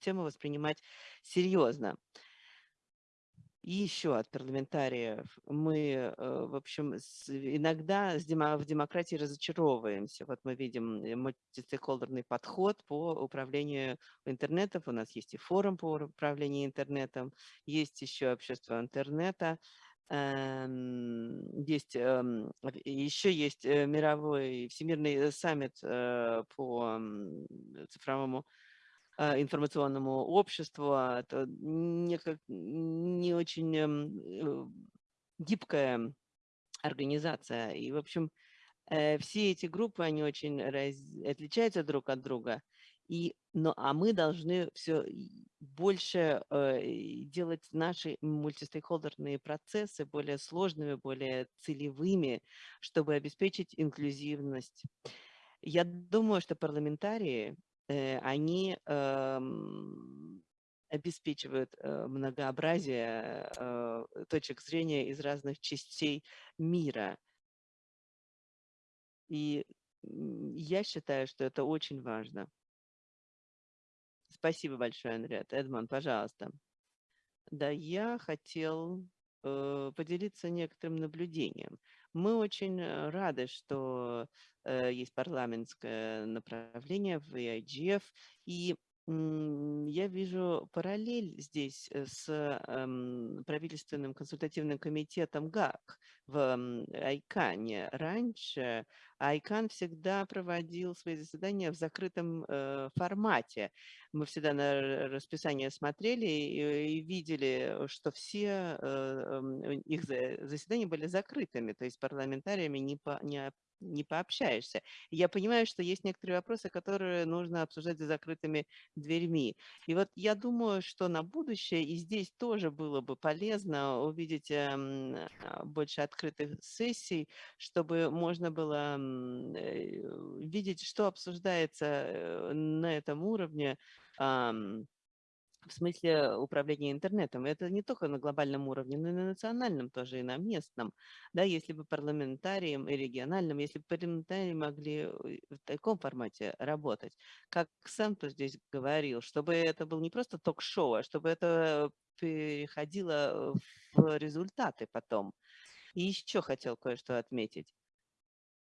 Speaker 2: тему воспринимать серьезно. И еще от парламентариев мы, э, в общем, иногда в демократии разочаровываемся. Вот мы видим э, мультистейкхолдерный подход по управлению интернетом. У нас есть и форум по управлению интернетом, есть еще общество интернета. Эм, есть, эм, еще есть э, мировой всемирный саммит э, по цифровому а, информационному обществу. а Это не, не очень эм, э, гибкая организация. И, в общем, э, все эти группы, они очень раз, отличаются друг от друга. И, но, а мы должны все больше э, делать наши мультистейкхолдерные процессы более сложными, более целевыми, чтобы обеспечить инклюзивность. Я думаю, что парламентарии, э, они э, обеспечивают э, многообразие э, точек зрения из разных частей мира. И я считаю, что это очень важно. Спасибо большое, Андрет. Эдмон, пожалуйста. Да, я хотел э, поделиться некоторым наблюдением. Мы очень э, рады, что э, есть парламентское направление в IGF, и я вижу параллель здесь э, с эм, правительственным консультативным комитетом ГАК в Айкане. Раньше Айкан всегда проводил свои заседания в закрытом э, формате. Мы всегда на расписание смотрели и, видели, что все э, эм, их заседания были закрытыми, то есть парламентариями не, не пообщаешься. Я понимаю, что есть некоторые вопросы, которые нужно обсуждать за закрытыми дверьми. И вот я думаю, что на будущее и здесь тоже было бы полезно увидеть эм, а, больше открытых сессий, чтобы можно было э, видеть, что обсуждается э, на этом уровне, в смысле управления интернетом. Это не только на глобальном уровне, но и на национальном тоже, и на местном. Да, если бы парламентарием и региональным, если бы парламентарии могли э, в таком формате работать, как сам кто здесь говорил, чтобы это был не просто ток-шоу, а чтобы это переходило в результаты потом. И еще хотел кое-что отметить.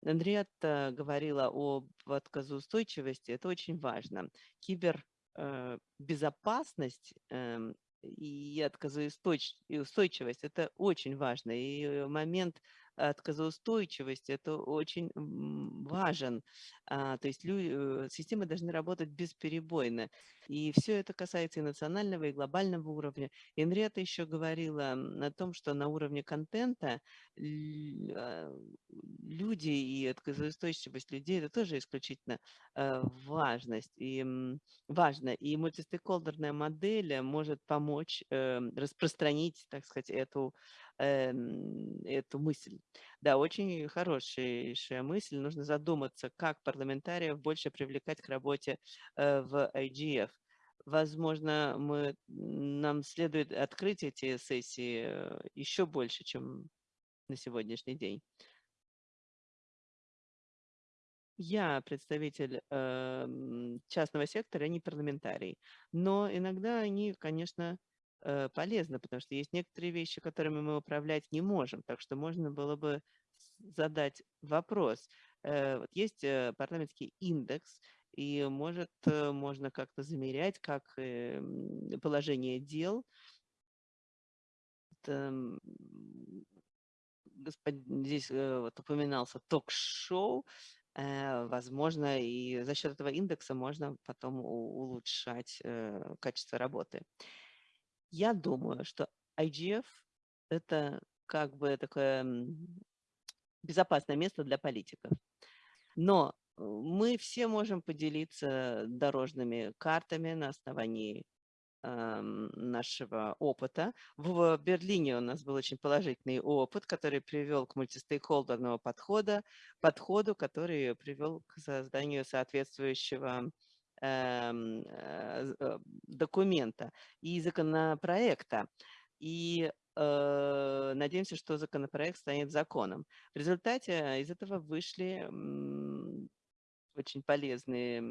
Speaker 2: Андреатта говорила об отказоустойчивости, это очень важно. Кибер безопасность эм, и отказоустойчивость – это очень важно. И момент отказоустойчивости – это очень важен. А, то есть э, системы должны работать бесперебойно. И все это касается и национального, и глобального уровня. Инрета еще говорила о том, что на уровне контента а, люди и отказоустойчивость людей – это тоже исключительно э, важность и важно. И мультистейкхолдерная модель может помочь эм, распространить, так сказать, эту Эм, эту мысль. Да, очень хорошая мысль. Нужно задуматься, как парламентариев больше привлекать к работе э, в IGF. Возможно, мы, нам следует открыть эти сессии э, еще больше, чем на сегодняшний день. Я представитель э, частного сектора, а не парламентарий. Но иногда они, конечно, полезно, потому что есть некоторые вещи, которыми мы управлять не можем. Так что можно было бы задать вопрос. Э, вот есть э, парламентский индекс, и может, можно как-то замерять, как положение дел. Здесь вот упоминался ток-шоу, возможно, и за счет этого индекса можно потом улучшать качество работы. Я думаю, что IGF– это как бы такое безопасное место для политиков. Но э, мы все можем поделиться дорожными картами на основании нашего опыта. В Берлине у нас был очень положительный опыт, который привел к мультистейкхолдерному подходу, подходу, который привел к созданию соответствующего документа и законопроекта. И э, надеемся, что законопроект станет законом. В результате из этого вышли очень полезные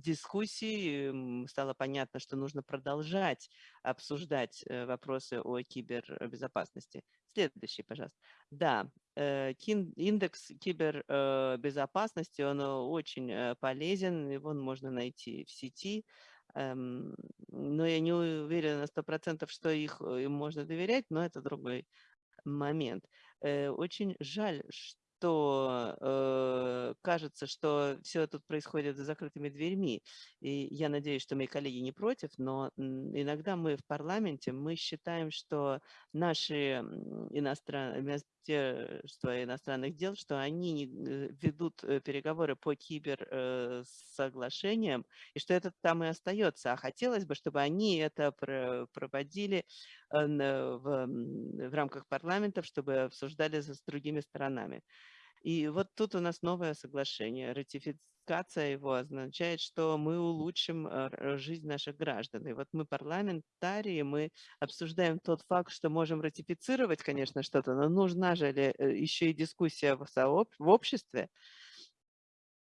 Speaker 2: дискуссии. Стало понятно, что нужно продолжать обсуждать вопросы о кибербезопасности. Следующий, пожалуйста. Да, э, индекс кибербезопасности, он очень э, полезен, его можно найти в сети, эм, но я не уверена на сто процентов, что их э, им можно доверять, но это другой момент. Очень жаль, что э, кажется, что все тут происходит за закрытыми дверьми. И я надеюсь, что мои коллеги не против, но иногда мы в парламенте, мы считаем, что наши иностран... Министерства иностранных дел, что они э, ведут э, переговоры по киберсоглашениям, э, и что это там и остается. А хотелось бы, чтобы они это проводили в, в рамках парламентов, чтобы обсуждали с другими сторонами. И вот тут у нас новое соглашение. Ратификация его означает, что мы улучшим э, жизнь наших граждан. И вот мы парламентарии, мы обсуждаем тот факт, что можем ратифицировать, конечно, что-то, но нужна же э, еще и дискуссия в, сооб... в обществе.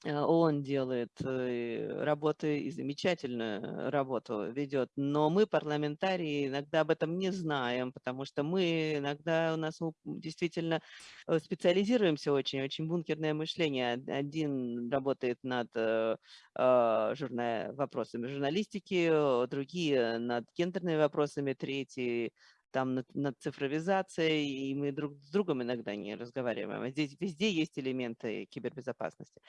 Speaker 2: Э, он делает э, работы и замечательную работу ведет, но мы, парламентарии, иногда об этом не знаем, потому что мы иногда у нас действительно э, специализируемся очень, очень бункерное мышление. Один работает над а, журна... вопросами журналистики, другие над гендерными вопросами, третий там над, над цифровизацией, и мы друг с другом иногда не разговариваем. А здесь везде есть элементы кибербезопасности.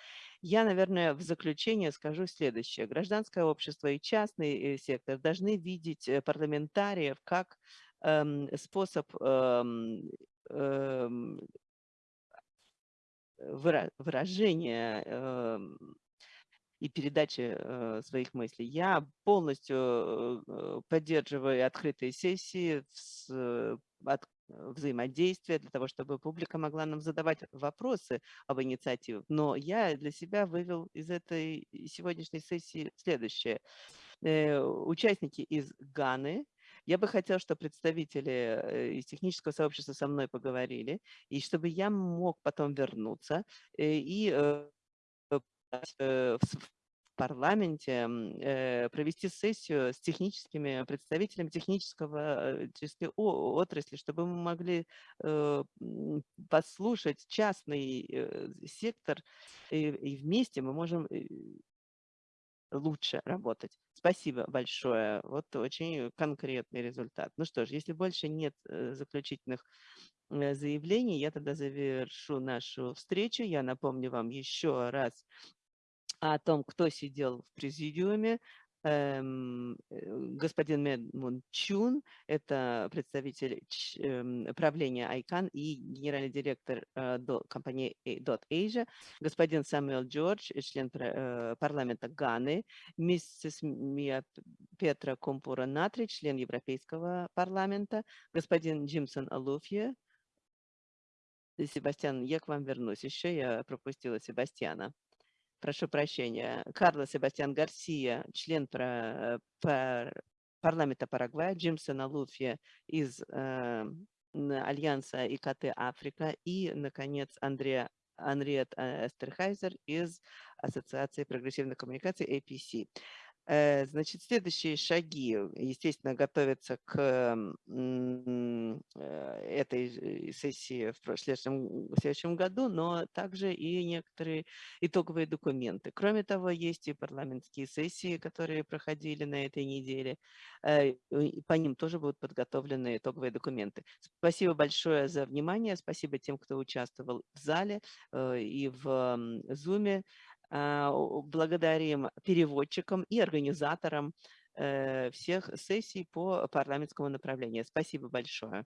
Speaker 2: Я, наверное, в заключение скажу следующее. Гражданское общество и частный э, сектор должны видеть э, парламентариев как эм, способ эм, эм, выражения эм, и передачи э, своих мыслей. Я полностью э, поддерживаю открытые сессии, э, от, взаимодействия для того, чтобы публика могла нам задавать вопросы об инициативах. Но я для себя вывел из этой сегодняшней сессии следующее. Участники из Ганы, я бы хотел, чтобы представители из технического сообщества со мной поговорили, и чтобы я мог потом вернуться и в парламенте э, провести сессию с техническими представителями технического э, отрасли, чтобы мы могли э, послушать частный сектор, и вместе мы можем лучше работать. Спасибо большое. Вот очень конкретный результат. Ну что ж, если больше нет заключительных заявлений, я тогда завершу нашу встречу. Я напомню вам еще раз о том, кто сидел в президиуме. Эм, э, господин Медмун Чун, это представитель эм, правления ICANN и генеральный директор э, компании Asia, господин Самуэл Джордж, член э, парламента Ганы, миссис Мия Петра Компура Натри, член Европейского парламента, господин Джимсон Алуфье, Себастьян, я к вам вернусь. Еще я пропустила Себастьяна прошу прощения, Карлос Себастьян Гарсия, член про, про парламента Парагвая, Джимсон Алуфья из э, Альянса ИКТ Африка и, наконец, Андреа Анриет э, Эстерхайзер из Ассоциации прогрессивных коммуникаций APC. Э, значит, следующие шаги, естественно, готовятся к э, этой сессии в следующем, в следующем году, но также и некоторые итоговые документы. Кроме того, есть и парламентские сессии, которые проходили на этой неделе. Э, по ним тоже будут подготовлены итоговые документы. Спасибо большое за внимание, спасибо тем, кто участвовал в зале и в Zoom. А, благодарим переводчикам и организаторам э, всех сессий по парламентскому направлению. Спасибо большое.